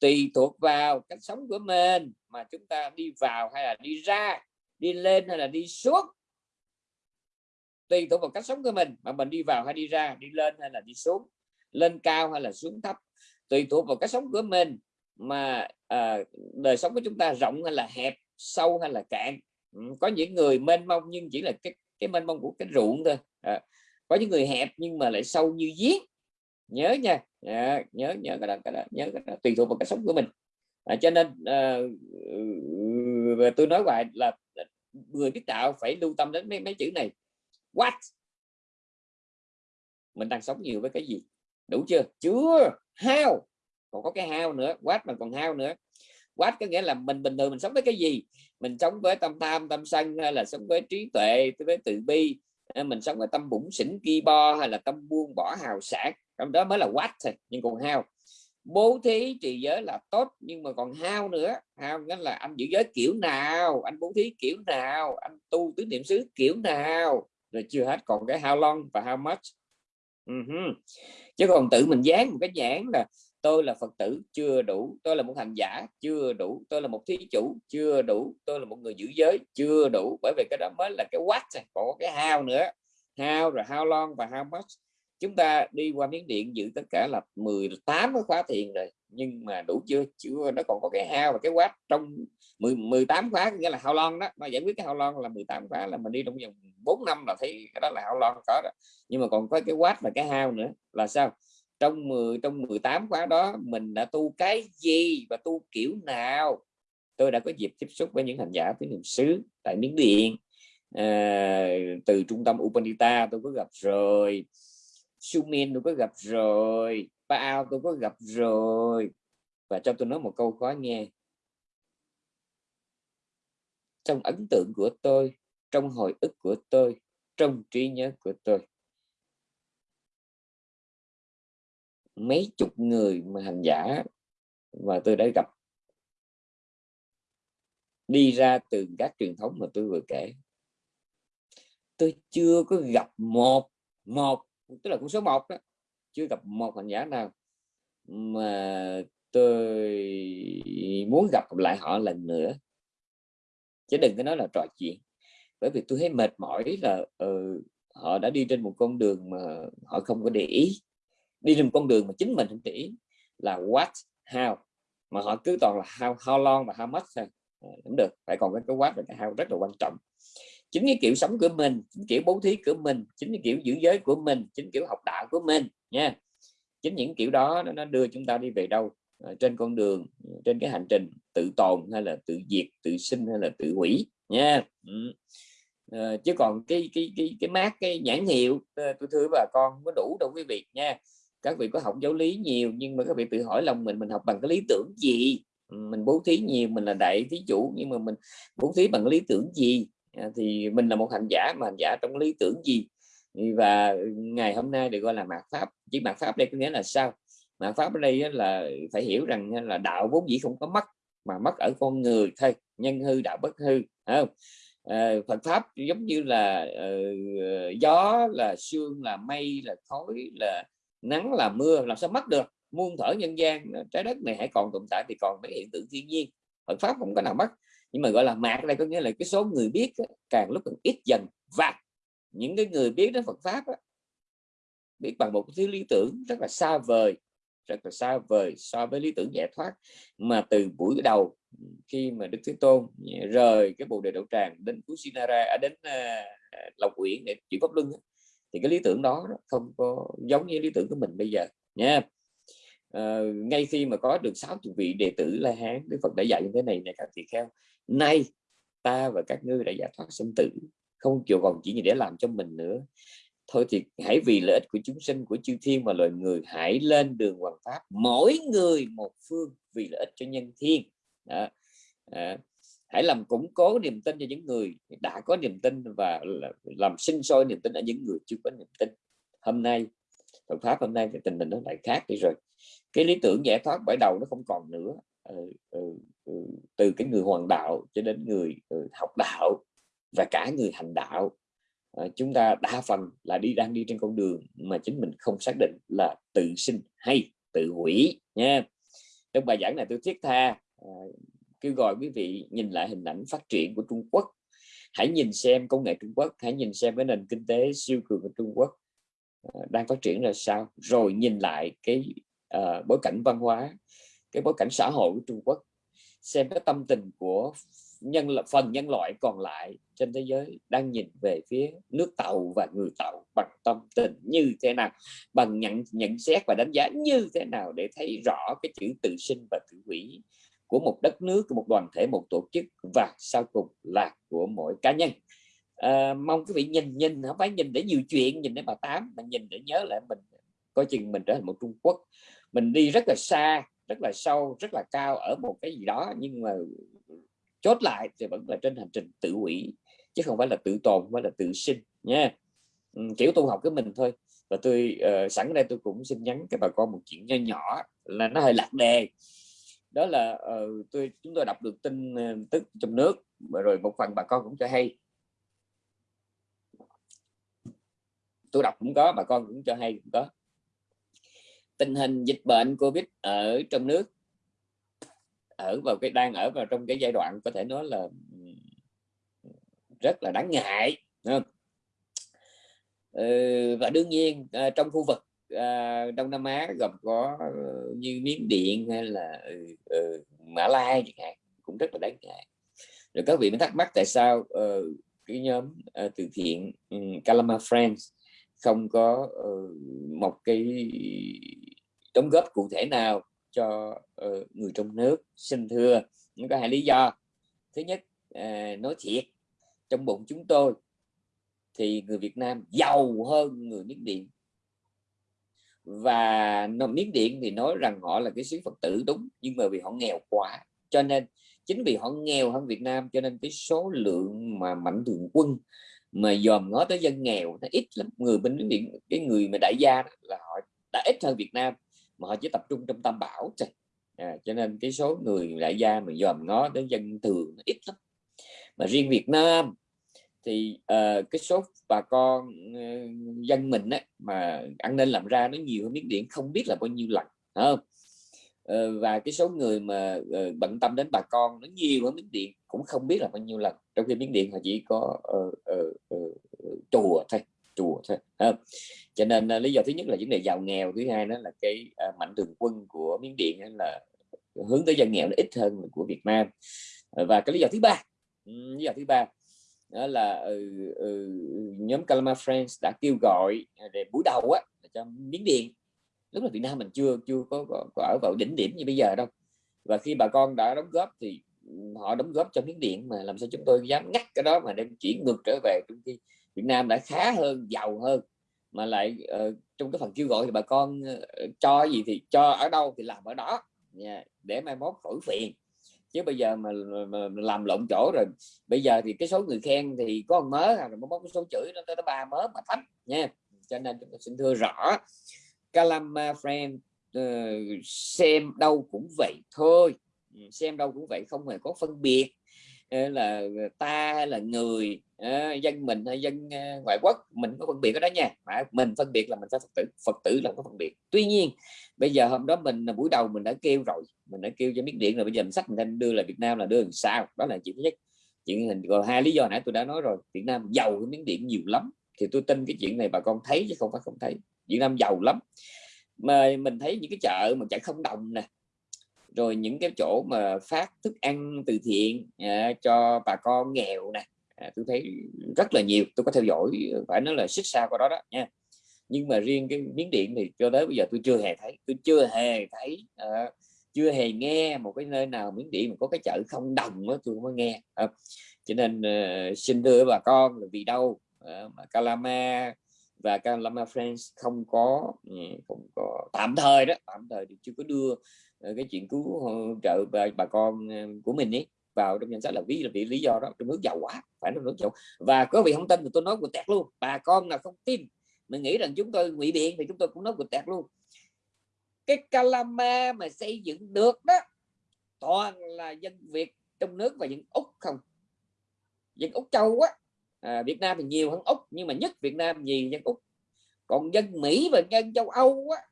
S1: Tùy thuộc vào cách sống của mình, mà chúng ta đi vào hay là đi ra, đi lên hay là đi xuống. Tùy thuộc vào cách sống của mình, mà mình đi vào hay đi ra, đi lên hay là đi xuống, lên cao hay là xuống thấp. Tùy thuộc vào cách sống của mình mà à, đời sống của chúng ta rộng hay là hẹp sâu hay là cạn có những người mênh mông nhưng chỉ là cái cái mênh mông của cái ruộng thôi à, có những người hẹp nhưng mà lại sâu như giếng. Nhớ nha à, nhớ nhớ cái đó, cái đó nhớ cái đó tùy thuộc vào cái sống của mình. À, cho nên à, tôi nói vậy là người biết đạo phải lưu tâm đến mấy, mấy chữ này what? Mình đang sống nhiều với cái gì? Đủ chưa? Chưa. How? Còn có cái hao nữa quát mà còn hao nữa. Quát có nghĩa là mình bình thường mình sống với cái gì? Mình sống với tâm tham tâm sân hay là sống với trí tuệ với từ bi? À, mình sống với tâm bụng xỉn ki bo hay là tâm buông bỏ hào sản trong đó mới là quát thôi nhưng còn hao, bố thí trì giới là tốt nhưng mà còn hao nữa? Hao nghĩa là anh giữ giới kiểu nào? Anh bố thí kiểu nào? Anh tu tứ niệm xứ kiểu nào? Rồi chưa hết còn cái how long và how much. Ừ uh -huh. chứ còn tự mình dán một cái nhãn là tôi là phật tử chưa đủ tôi là một hành giả chưa đủ tôi là một thí chủ chưa đủ tôi là một người giữ giới chưa đủ. Bởi vì cái đó mới là cái quát còn có cái hao nữa. Hao rồi hao long và hao much. Chúng ta đi qua miếng điện giữ tất cả là 18 cái khóa thiền rồi. Nhưng mà đủ chưa? Chưa nó còn có cái hao và cái quát trong 10, 18 khóa nghĩa là hao lon đó. Nó giải quyết cái hao lon là 18 khóa là mình đi trong vòng 4 năm là thấy cái đó là hao lon có đó nhưng mà còn có cái quát và cái hao nữa. Là sao? Trong 10 trong 18 khóa đó mình đã tu cái gì và tu kiểu nào? Tôi đã có dịp tiếp xúc với những hành giả với niệm xứ tại miến điện. À, từ trung tâm Upanita tôi có gặp rồi. Sumin tôi có gặp rồi. Paao tôi có gặp rồi. Và cho tôi nói một câu khó nghe. Trong ấn tượng của tôi trong hồi ức của tôi trong trí nhớ của tôi mấy chục người mà hành giả mà tôi đã gặp. Đi ra từ các truyền thống mà tôi vừa kể. Tôi chưa có gặp một một tức là con số một đó chưa gặp một hành giả nào mà tôi muốn gặp lại họ lần nữa. Chứ đừng có nói là trò chuyện bởi vì tôi thấy mệt mỏi là uh, họ đã đi trên một con đường mà họ không có để ý đi trên con đường mà chính mình không để ý là what how. Mà họ cứ toàn là how, how long và how much thôi. Ờ, Cũng được. Phải còn cái cái what và cái how rất là quan trọng. Chính cái kiểu sống của mình chính kiểu bố thí của mình chính cái kiểu giữ giới của mình chính kiểu học đạo của mình nha. Chính những kiểu đó nó đưa chúng ta đi về đâu? Ờ, trên con đường trên cái hành trình tự tồn hay là tự diệt tự sinh hay là tự hủy nha. Ừ. à, chứ còn cái cái cái cái mát cái nhãn hiệu tôi thưa bà con có đủ đâu quý vị nha các vị có học giáo lý nhiều nhưng mà các vị tự hỏi lòng mình mình học bằng cái lý tưởng gì? Ừ, mình bố thí nhiều mình là đại thí chủ nhưng mà mình bố thí bằng lý tưởng gì? À, thì mình là một hành giả mà hành giả trong lý tưởng gì? Và ngày hôm nay được gọi là mạt pháp. Chỉ mạt pháp đây có nghĩa là sao? Mạt pháp ở đây là phải hiểu rằng là đạo vốn dĩ không có mất mà mất ở con người thôi nhân hư đạo bất hư không? À, Phật pháp giống như là uh, gió là sương là mây là khói là nắng là mưa làm sao mất được? Muôn thở nhân gian, trái đất này hãy còn tồn tại thì còn mấy hiện tượng thiên nhiên. Phật pháp không có nào mất nhưng mà gọi là mạc đây có nghĩa là cái số người biết càng lúc càng ít dần. Và những cái người biết đến Phật pháp biết bằng một thứ lý tưởng rất là xa vời, rất là xa vời so với lý tưởng giải thoát. Mà từ buổi đầu, khi mà Đức Thế Tôn rời cái bồ đề đậu tràng đến Kusinara ở à, đến à, Lộc Uyển để chuyển pháp luân thì cái lý tưởng đó không có giống như lý tưởng của mình bây giờ nha. À, ngay khi mà có được sáu vị đệ tử La Hán Đức Phật đã dạy như thế này này các tỳ kheo nay ta và các ngươi đã giải thoát sinh tử không chịu còn chỉ để làm cho mình nữa. Thôi thì hãy vì lợi ích của chúng sinh của chư thiên và loài người hãy lên đường hoàng pháp mỗi người một phương vì lợi ích cho nhân thiên. Đó. À, hãy làm củng cố niềm tin cho những người đã có niềm tin và làm sinh sôi niềm tin ở những người chưa có niềm tin. Hôm nay Phật pháp hôm nay thì tình hình nó lại khác đi rồi. Cái lý tưởng giải thoát bởi đầu nó không còn nữa. Ừ, ừ, ừ, từ cái người hoàng đạo cho đến người ừ, học đạo và cả người hành đạo. À, chúng ta đa phần là đi đang đi trên con đường mà chính mình không xác định là tự sinh hay tự hủy nha. Trong bài giảng này tôi thiết tha à, kêu gọi quý vị nhìn lại hình ảnh phát triển của Trung Quốc. Hãy nhìn xem công nghệ Trung Quốc hãy nhìn xem cái nền kinh tế siêu cường của Trung Quốc ờ, đang phát triển là sao. Rồi nhìn lại cái uh, bối cảnh văn hóa cái bối cảnh xã hội của Trung Quốc. Xem cái tâm tình của nhân phần nhân loại còn lại trên thế giới đang nhìn về phía nước tàu và người tàu bằng tâm tình như thế nào bằng nhận nhận xét và đánh giá như thế nào để thấy rõ cái chữ tự sinh và tự hủy của một đất nước của một đoàn thể một tổ chức và sau cùng là của mỗi cá nhân. À, mong quý vị nhìn nhìn không phải nhìn để nhiều chuyện nhìn để bà tám mà nhìn để nhớ lại mình coi chừng mình trở thành một Trung Quốc. Mình đi rất là xa rất là sâu rất là cao ở một cái gì đó nhưng mà chốt lại thì vẫn là trên hành trình tự hủy chứ không phải là tự tồn không phải là tự sinh nha. Ừ, kiểu tu học của mình thôi. Và tôi uh, sẵn đây tôi cũng xin nhắn các bà con một chuyện nho nhỏ là nó hơi lạc đề đó là uh, tôi chúng tôi đọc được tin uh, tức trong nước rồi một phần bà con cũng cho hay tôi đọc cũng có bà con cũng cho hay cũng có tình hình dịch bệnh covid ở trong nước ở vào cái đang ở vào trong cái giai đoạn có thể nói là rất là đáng ngại không? Ừ, và đương nhiên trong khu vực à, Đông Nam Á gồm có ờ, như Miến Điện hay là ừ, ừ, Mã Lai chẳng hạn cũng rất là đáng ngại. Rồi các vị mới thắc mắc tại sao uh, cái nhóm uh, từ thiện um, Calama Friends không có uh, một cái đóng góp cụ thể nào cho uh, người trong nước xin thưa? Nó có hai lý do. Thứ nhất uh, nói thiệt trong bụng chúng tôi thì người Việt Nam giàu hơn người Miến Điện và miếng Điện thì nói rằng họ là cái xứ Phật tử đúng nhưng mà vì họ nghèo quá. Cho nên chính vì họ nghèo hơn Việt Nam cho nên cái số lượng mà mạnh thường quân mà dòm ngó tới dân nghèo nó ít lắm. Người bên Miến Điện cái người mà đại gia là họ đã ít hơn Việt Nam mà họ chỉ tập trung trong tam bảo thôi. À, cho nên cái số người đại gia mà dòm ngó đến dân thường nó ít lắm. Mà riêng Việt Nam thì uh, cái số bà con uh, dân mình á, mà ăn nên làm ra nó nhiều hơn miếng điện không biết là bao nhiêu lần không? Uh, và cái số người mà uh, bận tâm đến bà con nó nhiều hơn miếng điện cũng không biết là bao nhiêu lần. Trong khi miếng điện họ chỉ có uh, uh, uh, chùa thôi chùa thôi không? cho nên uh, lý do thứ nhất là vấn đề giàu nghèo thứ hai đó là cái uh, mạnh thường quân của miếng điện là hướng tới dân nghèo nó ít hơn của Việt Nam. Và cái lý do thứ ba ừ, lý do thứ ba đó là ừ, ừ, nhóm Calama Friends đã kêu gọi à, để buổi đầu á cho miếng điện. Lúc là Việt Nam mình chưa chưa có, có, có ở vào đỉnh điểm như bây giờ đâu. Và khi bà con đã đóng góp thì ừ, họ đóng góp cho miếng điện mà làm sao chúng tôi dám ngắt cái đó mà đem chuyển ngược trở về trong khi Việt Nam đã khá hơn giàu hơn. Mà lại uh, trong cái phần kêu gọi thì bà con uh, cho gì thì cho ở đâu thì làm ở đó. Yeah, để mai mốt khỏi phiền chứ bây giờ mà, mà, mà làm lộn chỗ rồi bây giờ thì cái số người khen thì có một mớ à, rồi có cái số chửi nó tới ba mớ mà thấp nha. Cho nên chúng tôi xin thưa rõ Calama friend uh, xem đâu cũng vậy thôi. Ừ, xem đâu cũng vậy không hề có phân biệt. Ờ, là ta hay là người Ờ, dân mình hay dân ờ, ngoại quốc mình có phân biệt ở đó nha. Mà mình phân biệt là mình phải phật tử phật tử là có phân biệt. Tuy nhiên bây giờ hôm đó mình à, buổi đầu mình đã kêu rồi mình đã kêu cho miếng điện rồi bây giờ mình sách mình đưa là Việt Nam là đưa làm sao? Đó là chuyện thứ nhất. Chuyện hình còn hai lý do nãy tôi đã nói rồi Việt Nam giàu cái miếng điện nhiều lắm. Thì tôi tin cái chuyện này bà con thấy chứ không phải không thấy. Việt Nam giàu lắm. Mà mình thấy những cái chợ mà chợ không đồng nè rồi những cái chỗ mà phát thức ăn từ thiện à, cho bà con nghèo nè à, tôi thấy rất là nhiều tôi có theo dõi ờ, phải nói là xích xa qua đó đó nha. Nhưng mà riêng cái miếng điện thì cho tới bây giờ tôi chưa hề thấy tôi chưa hề thấy à, chưa hề nghe một cái nơi nào miếng điện mà có cái chợ không đồng đó tôi mới nghe. À, cho nên uh, xin thưa bà con là vì đâu uh, mà Calama và Calama Friends không có ừ, không có tạm thời đó tạm thời thì chưa có đưa cái chuyện cứu trợ bà, bà con của mình ấy vào trong danh sách là ví là vì lý do đó trong nước giàu quá phải nó nước giàu. Và có vị không tin thì tôi nói của tẹt luôn bà con nào không tin mình nghĩ rằng chúng tôi ngụy biện thì chúng tôi cũng nói của tẹt luôn. Cái Calama mà xây dựng được đó toàn là dân Việt trong nước và dân Úc không? Dân Úc châu á à, Việt Nam thì nhiều hơn Úc nhưng mà nhất Việt Nam gì dân Úc. Còn dân Mỹ và dân châu Âu á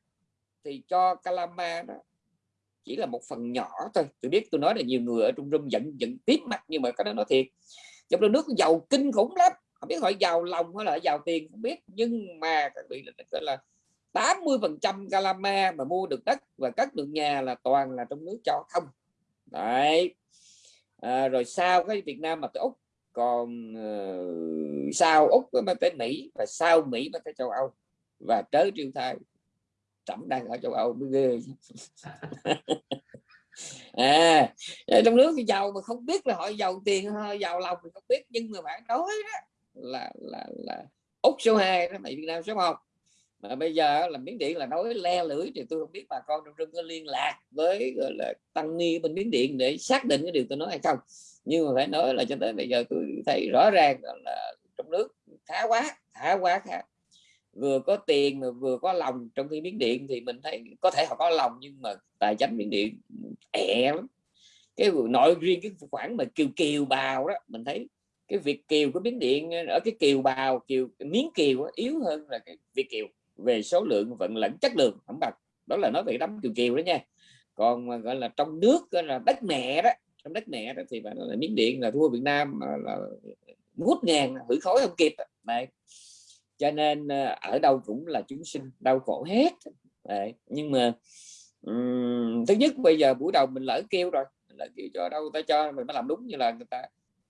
S1: thì cho Calama đó chỉ là một phần nhỏ thôi. Tôi biết tôi nói là nhiều người ở trung rung giận giận tiếp mặt nhưng mà cái đó nói thiệt. Trong đó nước giàu kinh khủng lắm. Không biết họ giàu lòng hay là giàu tiền không biết. Nhưng mà các vị là, là 80 phần trăm Calama mà mua được đất và cất được nhà là toàn là trong nước cho không. Đấy. À, rồi sau cái Việt Nam mà tới Úc còn uh, sau Úc mới tới Mỹ và sau Mỹ mới tới châu Âu và tới triều thai trẫm đang ở châu Âu, mới ghê. *laughs* À trong nước thì giàu mà không biết là họ giàu tiền hay giàu lòng thì không biết. Nhưng mà bạn nói đó, là là là úc số 2 đó, mày việt nam số 1 mà bây giờ là miếng điện là nói le lưỡi thì tôi không biết bà con trong rừng có liên lạc với, gọi là, tăng ni bên miếng điện để xác định cái điều tôi nói hay không. Nhưng mà phải nói là cho tới bây giờ tôi thấy rõ ràng là trong nước khá quá khá quá, khá vừa có tiền mà vừa có lòng. Trong khi miếng điện thì mình thấy có thể họ có lòng nhưng mà tài chính miếng điện ẹ lắm. Cái nội riêng cái khoản mà kiều kiều bào đó mình thấy cái việc kiều của miếng điện ở cái kiều bào kiều miếng kiều yếu hơn là cái việc kiều. Về số lượng vận lẫn chất lượng không bằng. Đó là nói về đám kiều kiều đó nha. Còn mà gọi là trong nước là đất mẹ đó trong đất mẹ đó thì phải là miếng điện là thua Việt Nam là, là hút ngàn hủy khói không kịp này cho nên ờ, ở đâu cũng là chúng sinh đau khổ hết. Đấy. nhưng mà um, thứ nhất bây giờ buổi đầu mình lỡ kêu rồi mình lỡ kêu cho đâu ta cho mình mới làm đúng như là người ta.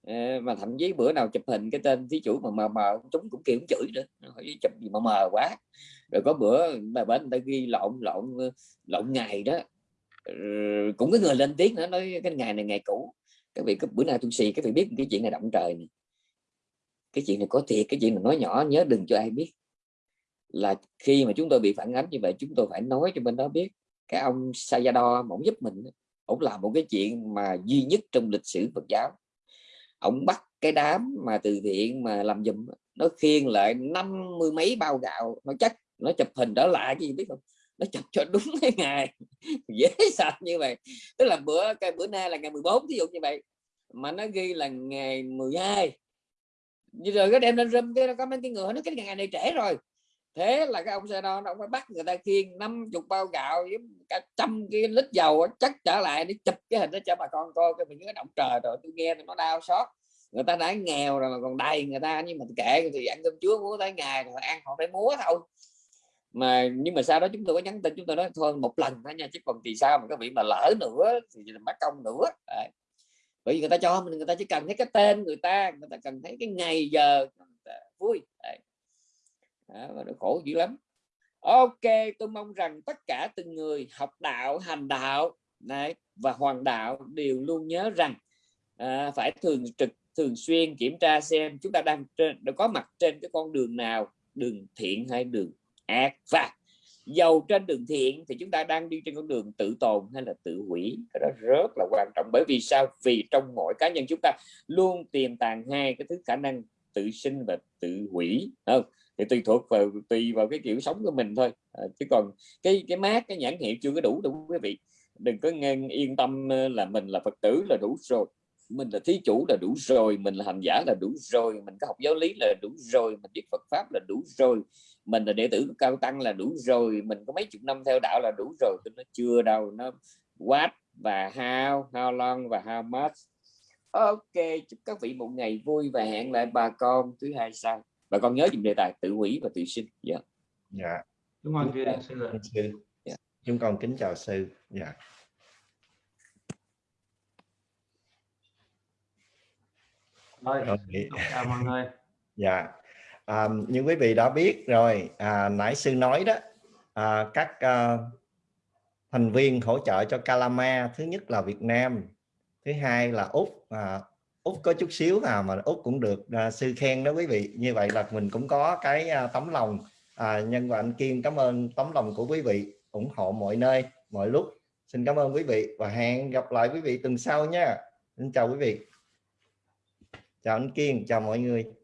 S1: Ờ, mà thậm chí bữa nào chụp hình cái tên thí chủ mà mờ mờ chúng cũng kêu cũng chửi nữa hỏi chụp gì mà mờ quá. Rồi có bữa bà bên người ta ghi lộn lộn lộn ngày đó ờ, cũng có người lên tiếng nữa nói cái ngày này ngày cũ các vị có bữa nào tôi xì các vị biết cái chuyện này động trời này cái chuyện này có thiệt, cái chuyện này nói nhỏ, nhớ đừng cho ai biết. Là khi mà chúng tôi bị phản ánh như vậy, chúng tôi phải nói cho bên đó biết. Cái ông Sayadaw ổng giúp mình ổng làm một cái chuyện mà duy nhất trong lịch sử Phật giáo. Ổng bắt cái đám mà từ thiện mà làm dùm nó khiêng lại năm mươi mấy bao gạo. Nó chắc, nó chụp hình đó lại cái gì biết không? Nó chụp cho đúng cái ngày. *laughs* Dễ sợ như vậy. Tức là bữa, cái bữa nay là ngày 14 ví dụ như vậy. Mà nó ghi là ngày 12 hai rồi cái đem lên râm cái nó có mấy cái người nó cái ngày này trễ rồi. Thế là cái ông xe đo nó phải bắt người ta khiêng năm chục bao gạo với cả trăm cái lít dầu chắc trở lại để chụp cái hình đó cho bà con coi, cái mình cái động trời rồi tôi nghe thì nó đau xót. Người ta đã nghèo rồi mà còn đầy người ta, nhưng mà kệ thì ăn cơm chúa múa tới ngày rồi ăn họ phải múa thôi. Mà, nhưng mà sau đó chúng tôi có nhắn tin, chúng tôi nói thôi một lần thôi nha, chứ còn thì sao mà các vị mà lỡ nữa, thì mất công nữa. Đấy bởi vì người ta cho mình người ta chỉ cần thấy cái tên người ta người ta cần thấy cái ngày giờ vui. Đấy. Đó, nó khổ dữ lắm. Ok tôi mong rằng tất cả từng người học đạo hành đạo này và hoàng đạo đều luôn nhớ rằng à, phải thường trực thường xuyên kiểm tra xem chúng ta đang trên đã có mặt trên cái con đường nào đường thiện hay đường ác. Và dầu trên đường thiện thì chúng ta đang đi trên con đường tự tồn hay là tự hủy. Cái đó rất là quan trọng. Bởi vì sao? Vì trong mỗi cá nhân chúng ta luôn tiềm tàng hai cái thứ khả năng tự sinh và tự hủy. Không? Thì tùy thuộc vào tùy vào cái kiểu sống của mình thôi. À, chứ còn cái cái mát cái nhãn hiệu chưa có đủ đâu quý vị. Đừng có nghe yên tâm là mình là phật tử là đủ rồi. Mình là thí chủ là đủ rồi. Mình là hành giả là đủ rồi. Mình có học giáo lý là đủ rồi. Mình biết Phật pháp là đủ rồi mình là đệ tử cao tăng là đủ rồi mình có mấy chục năm theo đạo là đủ rồi tôi nó chưa đâu nó what và how how long và how much ok chúc các vị một ngày vui và hẹn lại bà con thứ hai sau. Bà con nhớ dùng đề tài tự hủy và tự sinh. Dạ. Yeah.
S2: dạ.
S3: Đúng rồi sư
S2: sư. Dạ. chúng con kính chào sư. Dạ.
S3: Thôi, chào mọi người.
S2: Dạ à, như quý vị đã biết rồi à, nãy sư nói đó à, các à, thành viên hỗ trợ cho Calama thứ nhất là Việt Nam thứ hai là úc à, úc có chút xíu à mà úc cũng được à, sư khen đó quý vị. Như vậy là mình cũng có cái à, tấm lòng à, nhân và anh Kim cảm ơn tấm lòng của quý vị ủng hộ mọi nơi mọi lúc. Xin cảm ơn quý vị và hẹn gặp lại quý vị tuần sau nha. Xin chào quý vị. Chào anh Kiên chào mọi người.